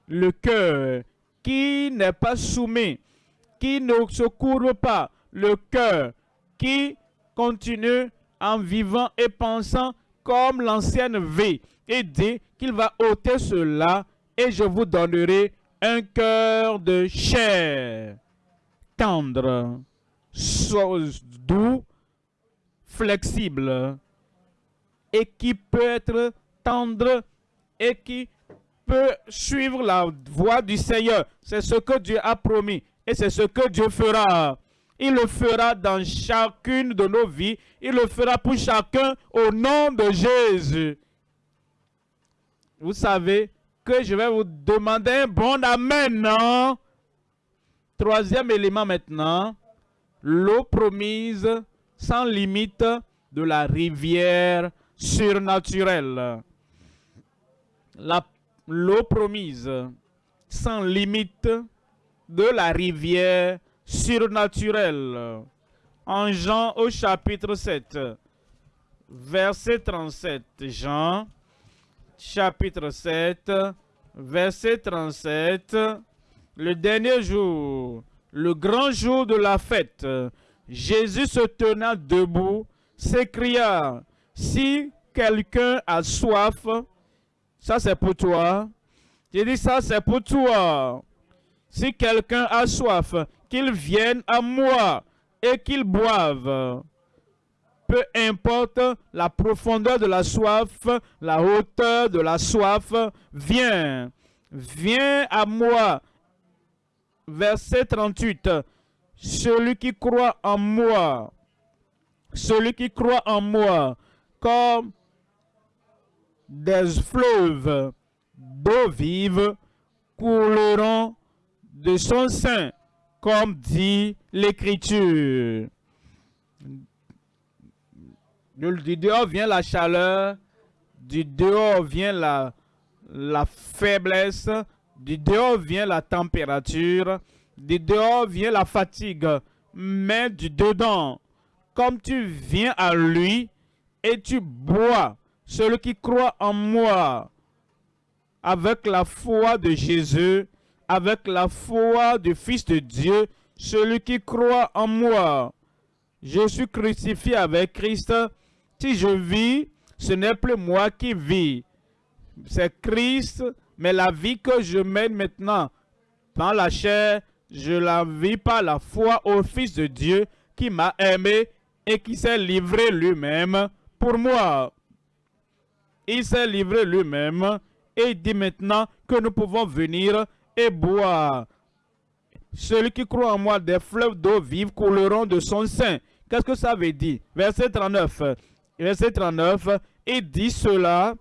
le cœur qui n'est pas soumis, qui ne se courbe pas, le cœur qui continue en vivant et pensant comme l'ancienne vie. Et dit qu'il va ôter cela et je vous donnerai un cœur de chair tendre doux, flexible et qui peut être tendre et qui peut suivre la voie du Seigneur. C'est ce que Dieu a promis et c'est ce que Dieu fera. Il le fera dans chacune de nos vies. Il le fera pour chacun au nom de Jésus. Vous savez que je vais vous demander un bon Amen, non? Troisième élément maintenant l'eau promise sans limite de la rivière surnaturelle. L'eau promise sans limite de la rivière surnaturelle. En Jean au chapitre 7, verset 37. Jean, chapitre 7, verset 37. Le dernier jour le grand jour de la fête, Jésus se tenant debout, s'écria, si quelqu'un a soif, ça c'est pour toi. J'ai dit ça c'est pour toi. Si quelqu'un a soif, qu'il vienne à moi et qu'il boive. Peu importe la profondeur de la soif, la hauteur de la soif, viens, viens à moi verset 38. Celui qui croit en moi, celui qui croit en moi, comme des fleuves d'eau vive couleront de son sein, comme dit l'Écriture. Du dehors vient la chaleur, du dehors vient la, faiblesse, du dehors vient la température, du dehors vient la fatigue, mais du dedans, comme tu viens à lui et tu bois, celui qui croit en moi, avec la foi de Jésus, avec la foi du Fils de Dieu, celui qui croit en moi. Je suis crucifié avec Christ. Si je vis, ce n'est plus moi qui vis. C'est Christ, mais la vie que je mène maintenant dans la chair, je la vis par la foi au Fils de Dieu qui m'a aimé et qui s'est livré lui-même pour moi. Il s'est livré lui-même et dit maintenant que nous pouvons venir et boire. Celui qui croit en moi, des fleuves d'eau vive couleront de son sein. Qu'est-ce que ça veut dire? Verset 39. Verset 39, il dit cela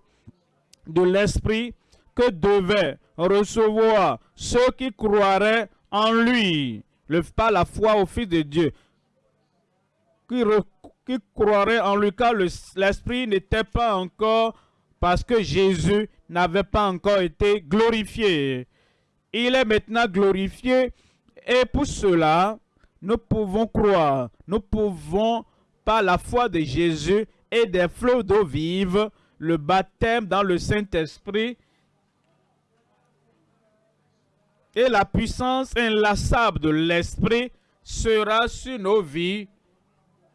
de l'Esprit que devaient recevoir ceux qui croiraient en lui, le, pas la foi au Fils de Dieu, qui, qui croiraient en lui, car l'Esprit n'était pas encore, parce que Jésus n'avait pas encore été glorifié. Il est maintenant glorifié et pour cela, nous pouvons croire, nous pouvons, par la foi de Jésus et des flots d'eau vive, le baptême dans le Saint-Esprit et la puissance inlassable de l'Esprit sera sur nos vies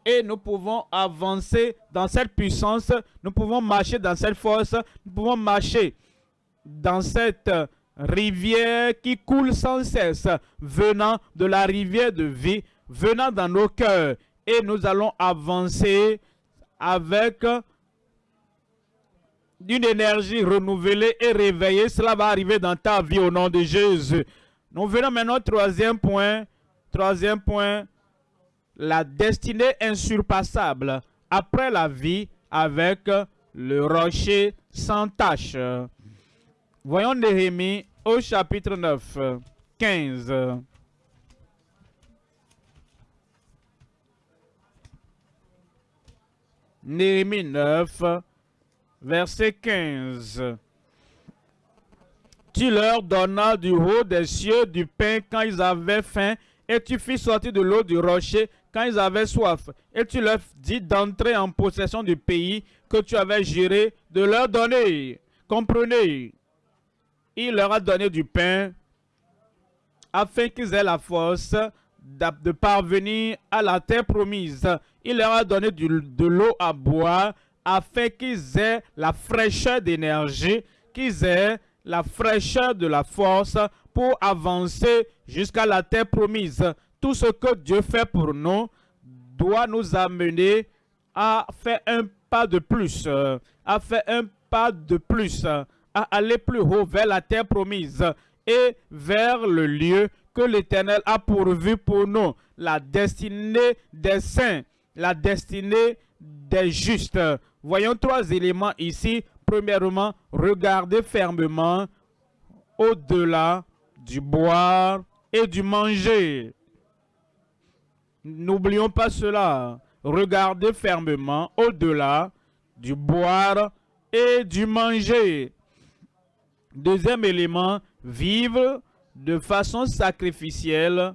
et nous pouvons avancer dans cette puissance, nous pouvons marcher dans cette force, nous pouvons marcher dans cette rivière qui coule sans cesse, venant de la rivière de vie, venant dans nos cœurs. Et nous allons avancer avec d'une énergie renouvelée et réveillée. Cela va arriver dans ta vie au nom de Jésus. Nous venons maintenant au troisième point. Troisième point, la destinée insurpassable après la vie avec le rocher sans tache. Voyons Néhémie au chapitre 9, 15. Néhémie 9, verset 15. Tu leur donnas du haut des cieux du pain quand ils avaient faim, et tu fis sortir de l'eau du rocher quand ils avaient soif. Et tu leur dis d'entrer en possession du pays que tu avais géré, de leur donner. Comprenez, il leur a donné du pain afin qu'ils aient la force de parvenir à la terre promise. Il leur a donné de l'eau à boire afin qu'ils aient la fraîcheur d'énergie, qu'ils aient la fraîcheur de la force pour avancer jusqu'à la terre promise. Tout ce que Dieu fait pour nous doit nous amener à faire un pas de plus, à faire un pas de plus, à aller plus haut vers la terre promise et vers le lieu que l'Éternel a pourvu pour nous, la destinée des saints, la destinée des justes. Voyons trois éléments ici. Premièrement, regardez fermement au-delà du boire et du manger. N'oublions pas cela. Regardez fermement au-delà du boire et du manger. Deuxième élément, vivre de façon sacrificielle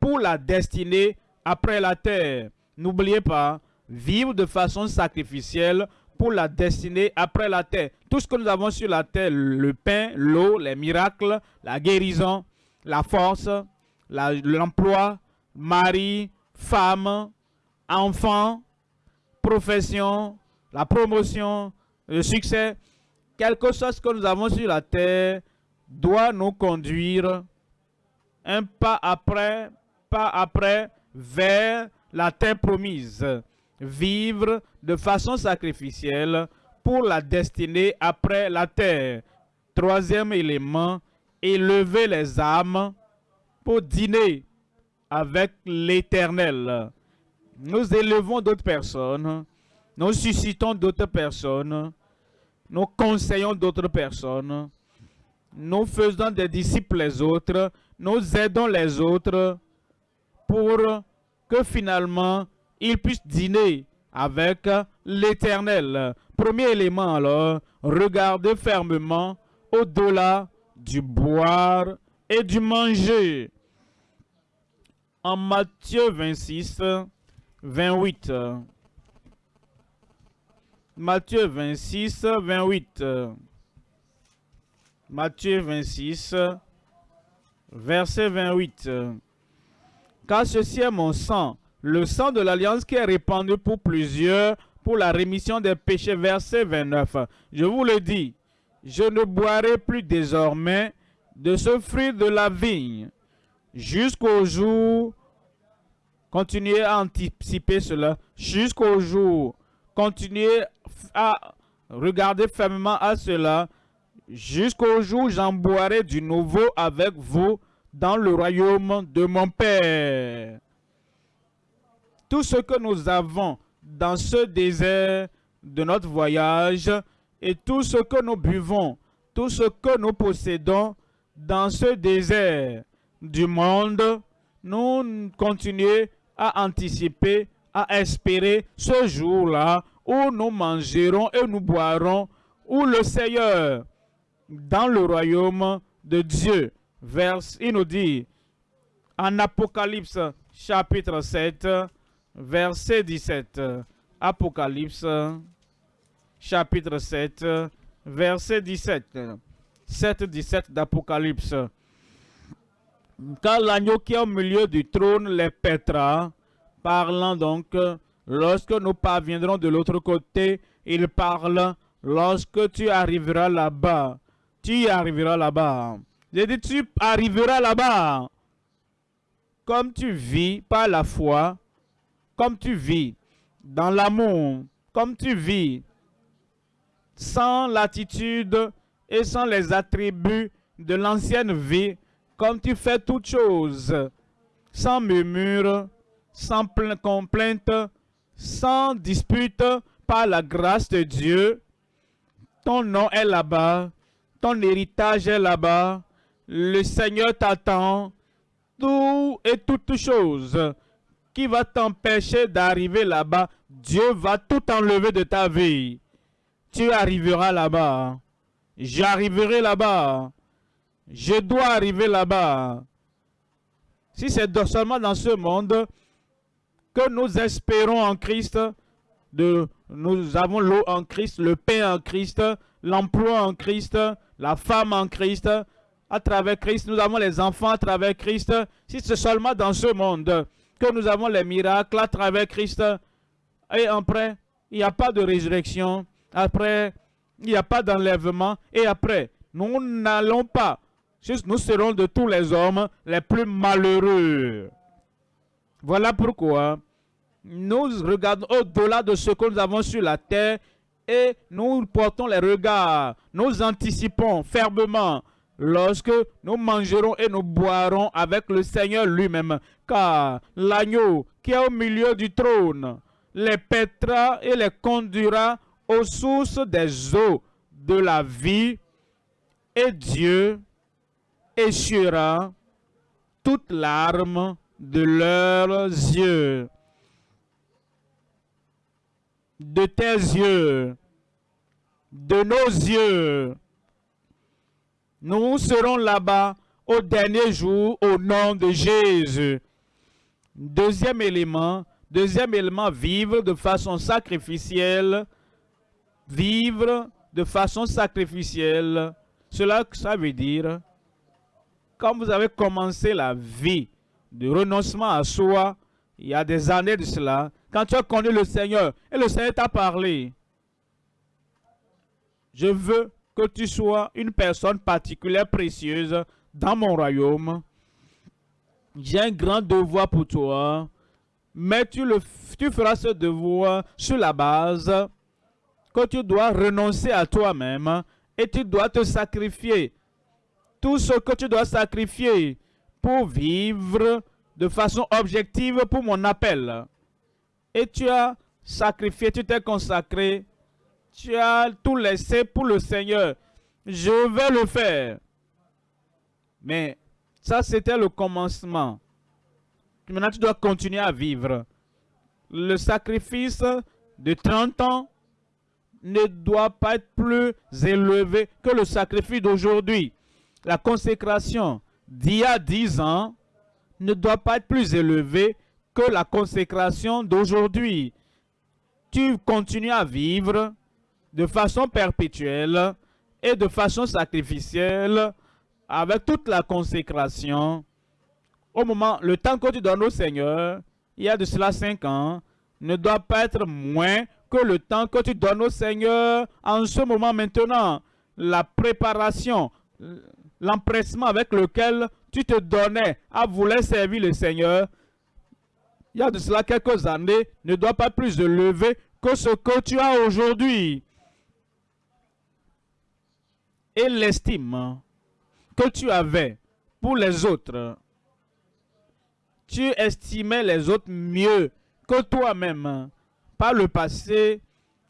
pour la destinée après la terre. N'oubliez pas, vivre de façon sacrificielle pour la destinée après la terre. Tout ce que nous avons sur la terre, le pain, l'eau, les miracles, la guérison, la force, l'emploi, mari, femme, enfant, profession, la promotion, le succès, quelque chose que nous avons sur la terre doit nous conduire un pas après, pas après, vers la terre promise. Vivre de façon sacrificielle pour la destinée après la terre. Troisième élément, élever les âmes pour dîner avec l'éternel. Nous élevons d'autres personnes, nous suscitons d'autres personnes nous conseillons d'autres personnes, nous faisons des disciples les autres, nous aidons les autres pour que finalement ils puissent dîner avec l'éternel. Premier élément alors, regardez fermement au-delà du boire et du manger. En Matthieu 26, 28. Matthieu 26, 28. Matthieu 26, verset 28. Car ceci est mon sang, le sang de l'alliance qui est répandu pour plusieurs pour la rémission des péchés. Verset 29. Je vous le dis, je ne boirai plus désormais de ce fruit de la vigne jusqu'au jour, continuez à anticiper cela, jusqu'au jour, continuez à regarder fermement à cela, jusqu'au jour j'en boirai du nouveau avec vous dans le royaume de mon Père. Tout ce que nous avons dans ce désert de notre voyage et tout ce que nous buvons, tout ce que nous possédons dans ce désert du monde, nous continuons à anticiper, à espérer ce jour-là où nous mangerons et nous boirons, où le Seigneur, dans le royaume de Dieu, il nous dit, en Apocalypse chapitre 7, verset 17. Apocalypse chapitre 7, verset 17. 7, 17 d'Apocalypse. Car l'agneau qui est au milieu du trône les pètera, parlant donc, lorsque nous parviendrons de l'autre côté, il parle, lorsque tu arriveras là-bas, tu arriveras là-bas. J'ai dit, tu arriveras là-bas. Comme tu vis par la foi, comme tu vis dans l'amour, comme tu vis sans l'attitude et sans les attributs de l'ancienne vie, comme tu fais toutes choses, sans murmure, sans complainte, sans dispute, par la grâce de Dieu. Ton nom est là-bas, ton héritage est là-bas, le Seigneur t'attend, tout et toutes choses qui va t'empêcher d'arriver là-bas, Dieu va tout enlever de ta vie. Tu arriveras là-bas. J'arriverai là-bas. Je dois arriver là-bas. Si c'est seulement dans ce monde que nous espérons en Christ, de, nous avons l'eau en Christ, le pain en Christ, l'emploi en Christ, la femme en Christ, à travers Christ, nous avons les enfants à travers Christ. Si c'est seulement dans ce monde que nous avons les miracles à travers Christ, et après, il n'y a pas de résurrection, après, il n'y a pas d'enlèvement, et après, nous n'allons pas nous serons de tous les hommes les plus malheureux. Voilà pourquoi nous regardons au-delà de ce que nous avons sur la terre et nous portons les regards, nous anticipons fermement lorsque nous mangerons et nous boirons avec le Seigneur lui-même, car l'agneau qui est au milieu du trône les pètera et les conduira aux sources des eaux de la vie, et Dieu essuiera toute larmes de leurs yeux. De tes yeux, de nos yeux. Nous serons là-bas au dernier jour au nom de Jésus. Deuxième élément, deuxième élément, vivre de façon sacrificielle. Vivre de façon sacrificielle. Cela, ça veut dire quand vous avez commencé la vie de renoncement à soi, il y a des années de cela, quand tu as connu le Seigneur et le Seigneur t'a parlé, je veux que tu sois une personne particulière, précieuse dans mon royaume. J'ai un grand devoir pour toi, mais tu, feras ce devoir sur la base que tu dois renoncer à toi-même et tu dois te sacrifier tout ce que tu dois sacrifier pour vivre de façon objective pour mon appel. Et tu as sacrifié, tu t'es consacré, tu as tout laissé pour le Seigneur. Je vais le faire. Mais ça, c'était le commencement. Maintenant, tu dois continuer à vivre. Le sacrifice de 30 ans ne doit pas être plus élevé que le sacrifice d'aujourd'hui. La consécration d'il y a 10 ans ne doit pas être plus élevée que la consécration d'aujourd'hui. Tu continues à vivre de façon perpétuelle et de façon sacrificielle avec toute la consécration. Au moment, le temps que tu donnes au Seigneur, il y a de cela 5 ans, ne doit pas être moins que le temps que tu donnes au Seigneur en ce moment maintenant. La préparation, l'empressement avec lequel tu te donnais à vouloir servir le Seigneur, il y a de cela quelques années, ne doit pas plus élevé que ce que tu as aujourd'hui. Et l'estime que tu avais pour les autres, tu estimais les autres mieux que toi-même. Par le passé,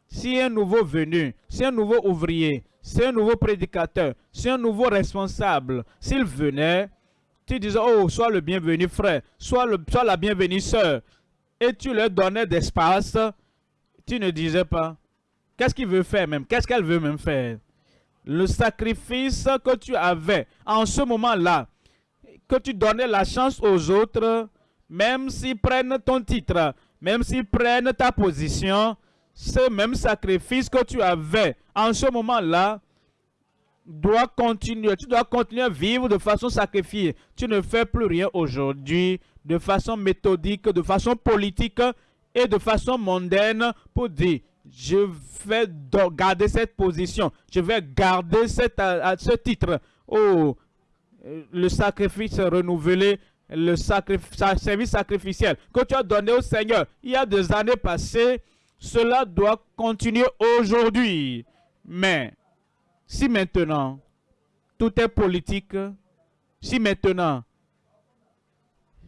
si un nouveau venu, si un nouveau ouvrier, si un nouveau prédicateur, si un nouveau responsable, s'il venait, tu disais, oh, sois le bienvenu frère, sois, le, sois la bienvenue sœur, et tu leur donnais d'espace, tu ne disais pas, qu'est-ce qu'il veut faire même, qu'est-ce qu'elle veut même faire? Le sacrifice que tu avais en ce moment-là, que tu donnais la chance aux autres, même s'ils prennent ton titre, même s'ils prennent ta position, ce même sacrifice que tu avais en ce moment-là doit continuer. Tu dois continuer à vivre de façon sacrifiée. Tu ne fais plus rien aujourd'hui de façon méthodique, de façon politique et de façon mondaine pour dire je vais garder cette position, je vais garder cette, ce titre. Oh, le sacrifice renouvelé le service sacrificiel que tu as donné au Seigneur il y a des années passées, cela doit continuer aujourd'hui. Mais si maintenant tout est politique, si maintenant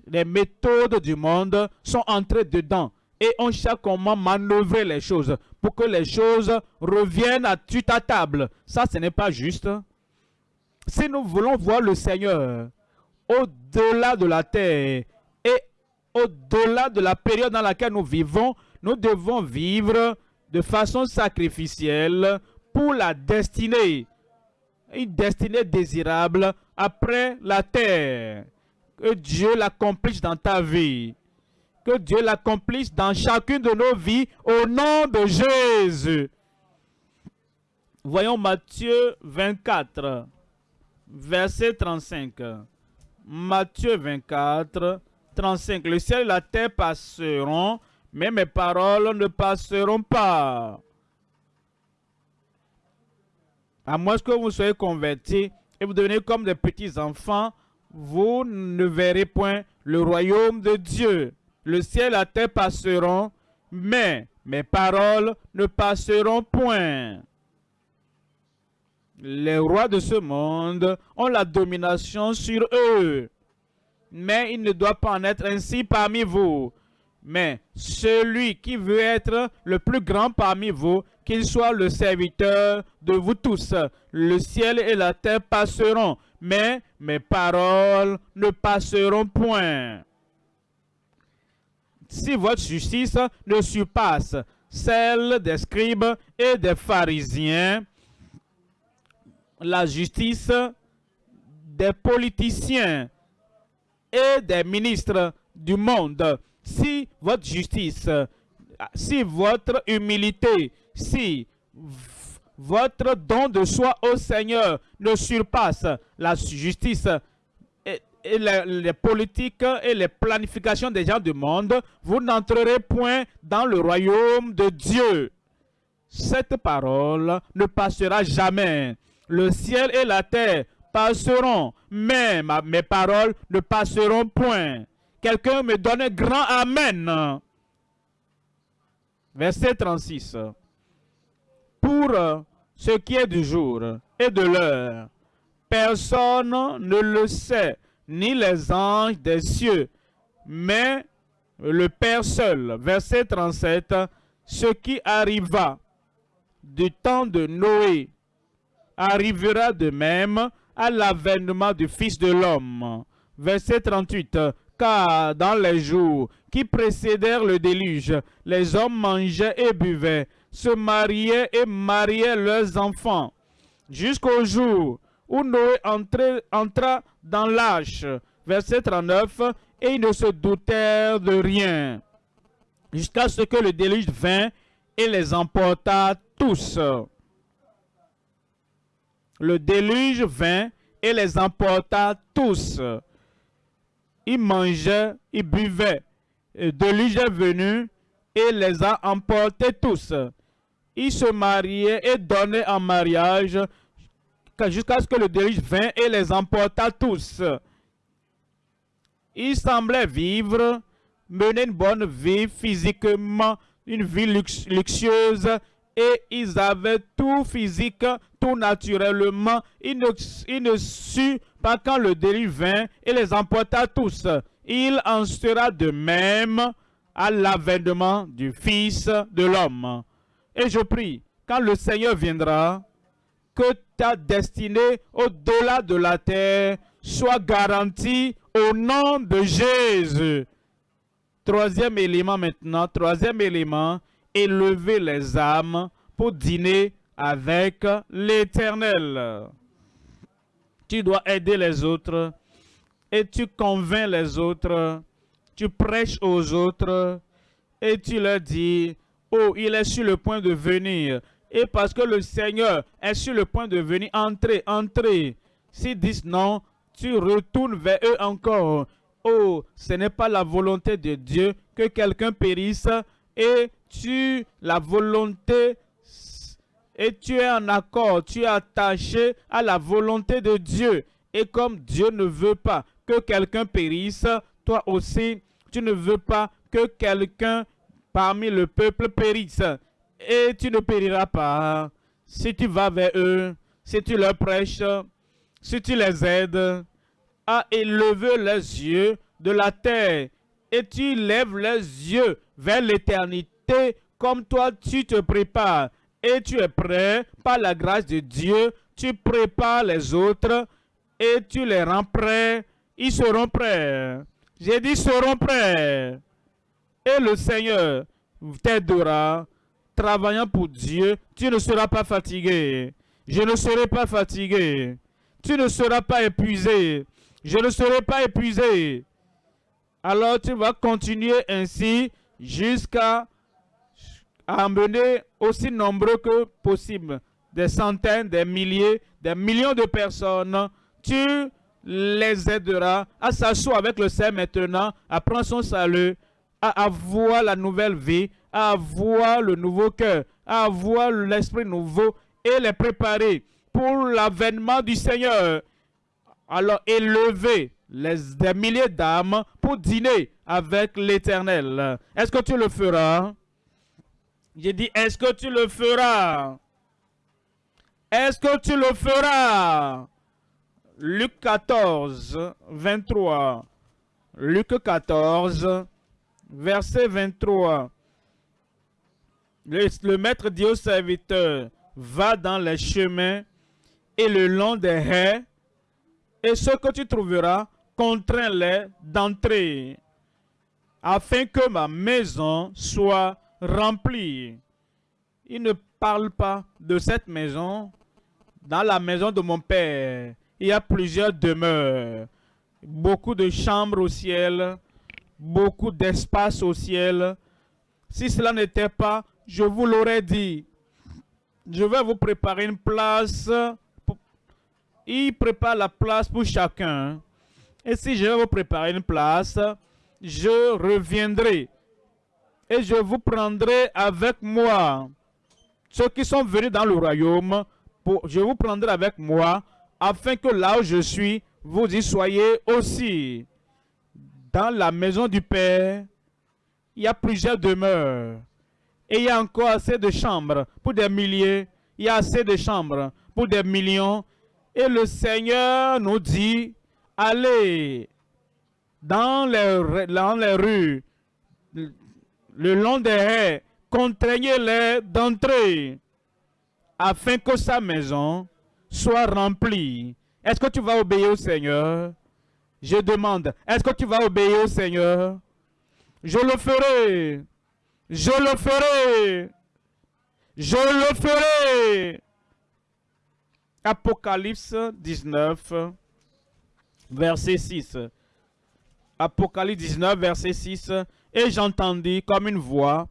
les méthodes du monde sont entrées dedans et on cherche comment manœuvrer les choses pour que les choses reviennent à ta table, ça ce n'est pas juste. Si nous voulons voir le Seigneur, au-delà de la terre et au-delà de la période dans laquelle nous vivons, nous devons vivre de façon sacrificielle pour la destinée, une destinée désirable après la terre. Que Dieu l'accomplisse dans ta vie. Que Dieu l'accomplisse dans chacune de nos vies au nom de Jésus. Voyons Matthieu 24, verset 35. Matthieu 24, 35. Le ciel et la terre passeront, mais mes paroles ne passeront pas. À moins que vous soyez convertis et vous devenez comme des petits enfants, vous ne verrez point le royaume de Dieu. Le ciel et la terre passeront, mais mes paroles ne passeront point les rois de ce monde ont la domination sur eux. Mais il ne doit pas en être ainsi parmi vous. Mais celui qui veut être le plus grand parmi vous, qu'il soit le serviteur de vous tous. Le ciel et la terre passeront, mais mes paroles ne passeront point. Si votre justice ne surpasse celle des scribes et des pharisiens, la justice des politiciens et des ministres du monde. Si votre justice, si votre humilité, si votre don de soi au Seigneur ne surpasse la justice et, les, politiques et les planifications des gens du monde, vous n'entrerez point dans le royaume de Dieu. Cette parole ne passera jamais le ciel et la terre passeront, mais mes paroles ne passeront point. Quelqu'un me donne un grand Amen. Verset 36. Pour ce qui est du jour et de l'heure, personne ne le sait, ni les anges des cieux, mais le Père seul. Verset 37. Ce qui arriva du temps de Noé arrivera de même à l'avènement du Fils de l'homme. Verset 38. Car dans les jours qui précédèrent le déluge, les hommes mangeaient et buvaient, se mariaient et mariaient leurs enfants, jusqu'au jour où Noé entra dans l'âge. Verset 39. Et ils ne se doutèrent de rien, jusqu'à ce que le déluge vint et les emporta tous. Le déluge vint et les emporta tous. Ils mangeaient, ils buvaient. Le déluge est venu et les a emportés tous. Ils se mariaient et donnaient en mariage jusqu'à ce que le déluge vint et les emporta tous. Ils semblaient vivre, mener une bonne vie physiquement, une vie luxueuse, et ils avaient tout physique, tout naturellement. Ils ne, ne su pas quand le délit vint et les emporta tous. Il en sera de même à l'avènement du Fils de l'homme. Et je prie, quand le Seigneur viendra, que ta destinée au-delà de la terre soit garantie au nom de Jésus. Troisième élément maintenant, troisième élément, élever les âmes pour dîner avec l'Éternel. Tu dois aider les autres et tu convaincs les autres, tu prêches aux autres et tu leur dis, oh, il est sur le point de venir. Et parce que le Seigneur est sur le point de venir, entrez, entrez. S'ils disent non, tu retournes vers eux encore. Oh, ce n'est pas la volonté de Dieu que quelqu'un périsse et tu, la volonté, et tu es en accord, tu es attaché à la volonté de Dieu. Et comme Dieu ne veut pas que quelqu'un périsse, toi aussi, tu ne veux pas que quelqu'un parmi le peuple périsse. Et tu ne périras pas si tu vas vers eux, si tu leur prêches, si tu les aides à élever les yeux de la terre et tu lèves les yeux vers l'éternité comme toi tu te prépares et tu es prêt par la grâce de Dieu, tu prépares les autres et tu les rends prêts, ils seront prêts. J'ai dit seront prêts. Et le Seigneur t'aidera, travaillant pour Dieu, tu ne seras pas fatigué. Je ne serai pas fatigué. Tu ne seras pas épuisé. Je ne serai pas épuisé. Alors tu vas continuer ainsi jusqu'à amener aussi nombreux que possible. Des centaines, des milliers, des millions de personnes. Tu les aideras à s'asseoir avec le Seigneur maintenant, à prendre son salut, à avoir la nouvelle vie, à avoir le nouveau cœur, à avoir l'esprit nouveau et les préparer pour l'avènement du Seigneur alors élevez des milliers d'âmes pour dîner avec l'Éternel. Est-ce que tu le feras? J'ai dit, est-ce que tu le feras? Est-ce que tu le feras? Luc 14, 23. Luc 14, verset 23. Le, maître dit au serviteur, va dans les chemins et le long des haies et ce que tu trouveras, contrains-les d'entrer, afin que ma maison soit remplie. Il ne parle pas de cette maison. Dans la maison de mon Père, il y a plusieurs demeures, beaucoup de chambres au ciel, beaucoup d'espace au ciel. Si cela n'était pas, je vous l'aurais dit. Je vais vous préparer une place il prépare la place pour chacun. Et si je vais vous préparer une place, je reviendrai et je vous prendrai avec moi. Ceux qui sont venus dans le royaume, je vous prendrai avec moi, afin que là où je suis, vous y soyez aussi. Dans la maison du Père, il y a plusieurs demeures. Et il y a encore assez de chambres pour des milliers. Il y a assez de chambres pour des millions. Et le Seigneur nous dit, allez dans les, dans les rues, le long des haies, contraignez-les d'entrer. afin que sa maison soit remplie. Est-ce que tu vas obéir au Seigneur? Je demande, est-ce que tu vas obéir au Seigneur? Je le ferai. Je le ferai. Je le ferai. Apocalypse 19, verset 6. Apocalypse 19, verset 6. Et j'entendis comme une voix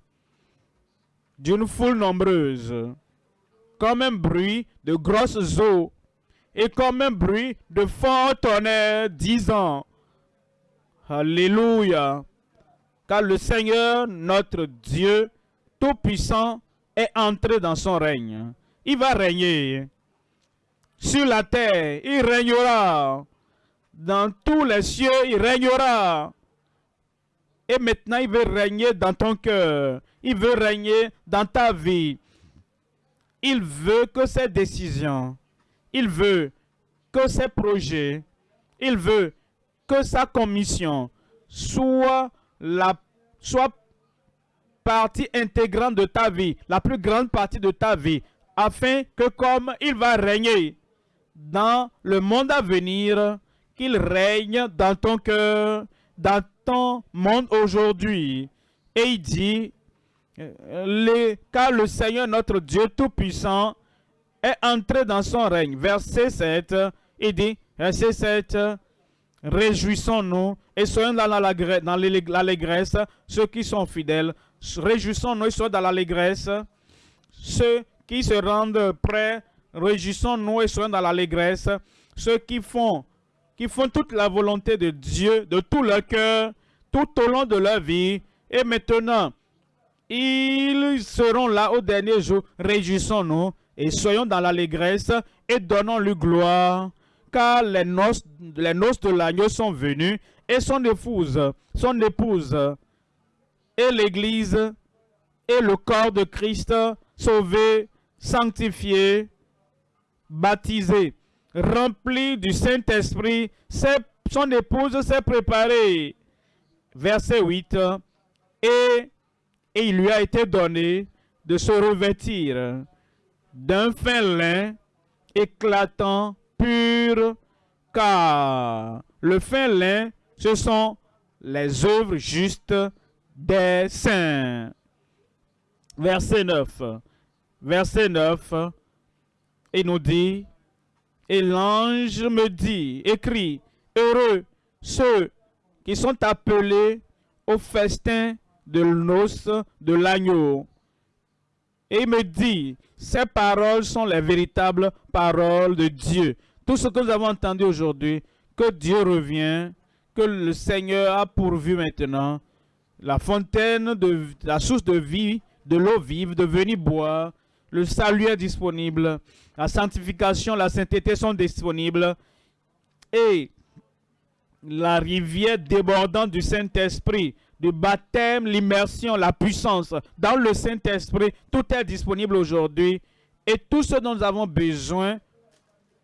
d'une foule nombreuse, comme un bruit de grosses eaux, et comme un bruit de fort tonnerre, disant, Alléluia, car le Seigneur, notre Dieu Tout-Puissant, est entré dans son règne. Il va régner sur la terre, il régnera. Dans tous les cieux, il régnera. Et maintenant, il veut régner dans ton cœur. Il veut régner dans ta vie. Il veut que ses décisions, il veut que ses projets, il veut que sa commission soit la soit partie intégrante de ta vie, la plus grande partie de ta vie, afin que comme il va régner dans le monde à venir, qu'il règne dans ton cœur, dans ton monde aujourd'hui. Et il dit, car le Seigneur notre Dieu Tout-Puissant est entré dans son règne. Verset 7, il dit, verset 7, Réjouissons-nous et soyons dans l'allégresse, ceux qui sont fidèles. Réjouissons-nous et soyons dans l'allégresse, ceux qui se rendent prêts. Réjouissons-nous et soyons dans l'allégresse, ceux qui font, qui font toute la volonté de Dieu, de tout leur cœur, tout au long de leur vie. Et maintenant, ils seront là au dernier jour. Réjouissons-nous et soyons dans l'allégresse et donnons-lui gloire. Car les noces, les noces de l'agneau sont venues et son épouse, son épouse et l'église et le corps de Christ sauvé, sanctifié, baptisé, rempli du Saint-Esprit. Son épouse s'est préparée. Verset 8. Et et il lui a été donné de se revêtir d'un fin lin éclatant, pur, car le fin lin, ce sont les œuvres justes des saints. Verset 9. Verset 9, il nous dit, et l'ange me dit, écrit, heureux ceux qui sont appelés au festin de l'os de l'agneau. Et il me dit, ces paroles sont les véritables paroles de Dieu. Tout ce que nous avons entendu aujourd'hui, que Dieu revient, que le Seigneur a pourvu maintenant, la fontaine, de la source de vie, de l'eau vive, de venir boire, le salut est disponible, la sanctification, la sainteté sont disponibles, et la rivière débordante du Saint-Esprit du baptême, l'immersion, la puissance dans le Saint-Esprit, tout est disponible aujourd'hui. Et tout ce dont nous avons besoin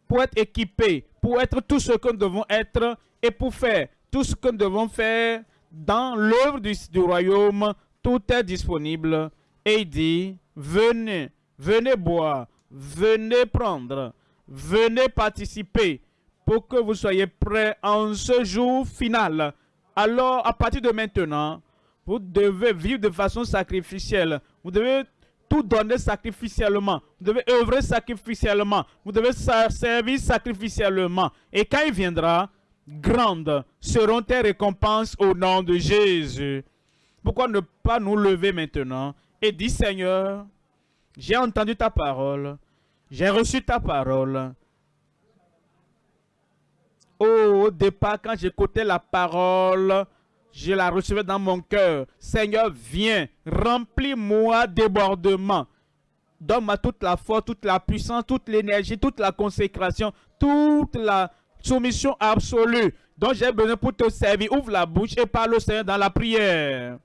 pour être équipés, pour être tout ce que nous devons être et pour faire tout ce que nous devons faire dans l'œuvre du, royaume, tout est disponible. Et il dit, venez, venez boire, venez prendre, venez participer pour que vous soyez prêts en ce jour final alors à partir de maintenant, vous devez vivre de façon sacrificielle. Vous devez tout donner sacrificiellement. Vous devez œuvrer sacrificiellement. Vous devez servir sacrificiellement. Et quand il viendra, grandes seront tes récompenses au nom de Jésus. Pourquoi ne pas nous lever maintenant et dire Seigneur, j'ai entendu ta parole, j'ai reçu ta parole, au départ, quand j'écoutais la parole, je la recevais dans mon cœur. Seigneur, viens, remplis-moi débordement. Donne-moi toute la force, toute la puissance, toute l'énergie, toute la consécration, toute la soumission absolue dont j'ai besoin pour te servir. Ouvre la bouche et parle au Seigneur dans la prière.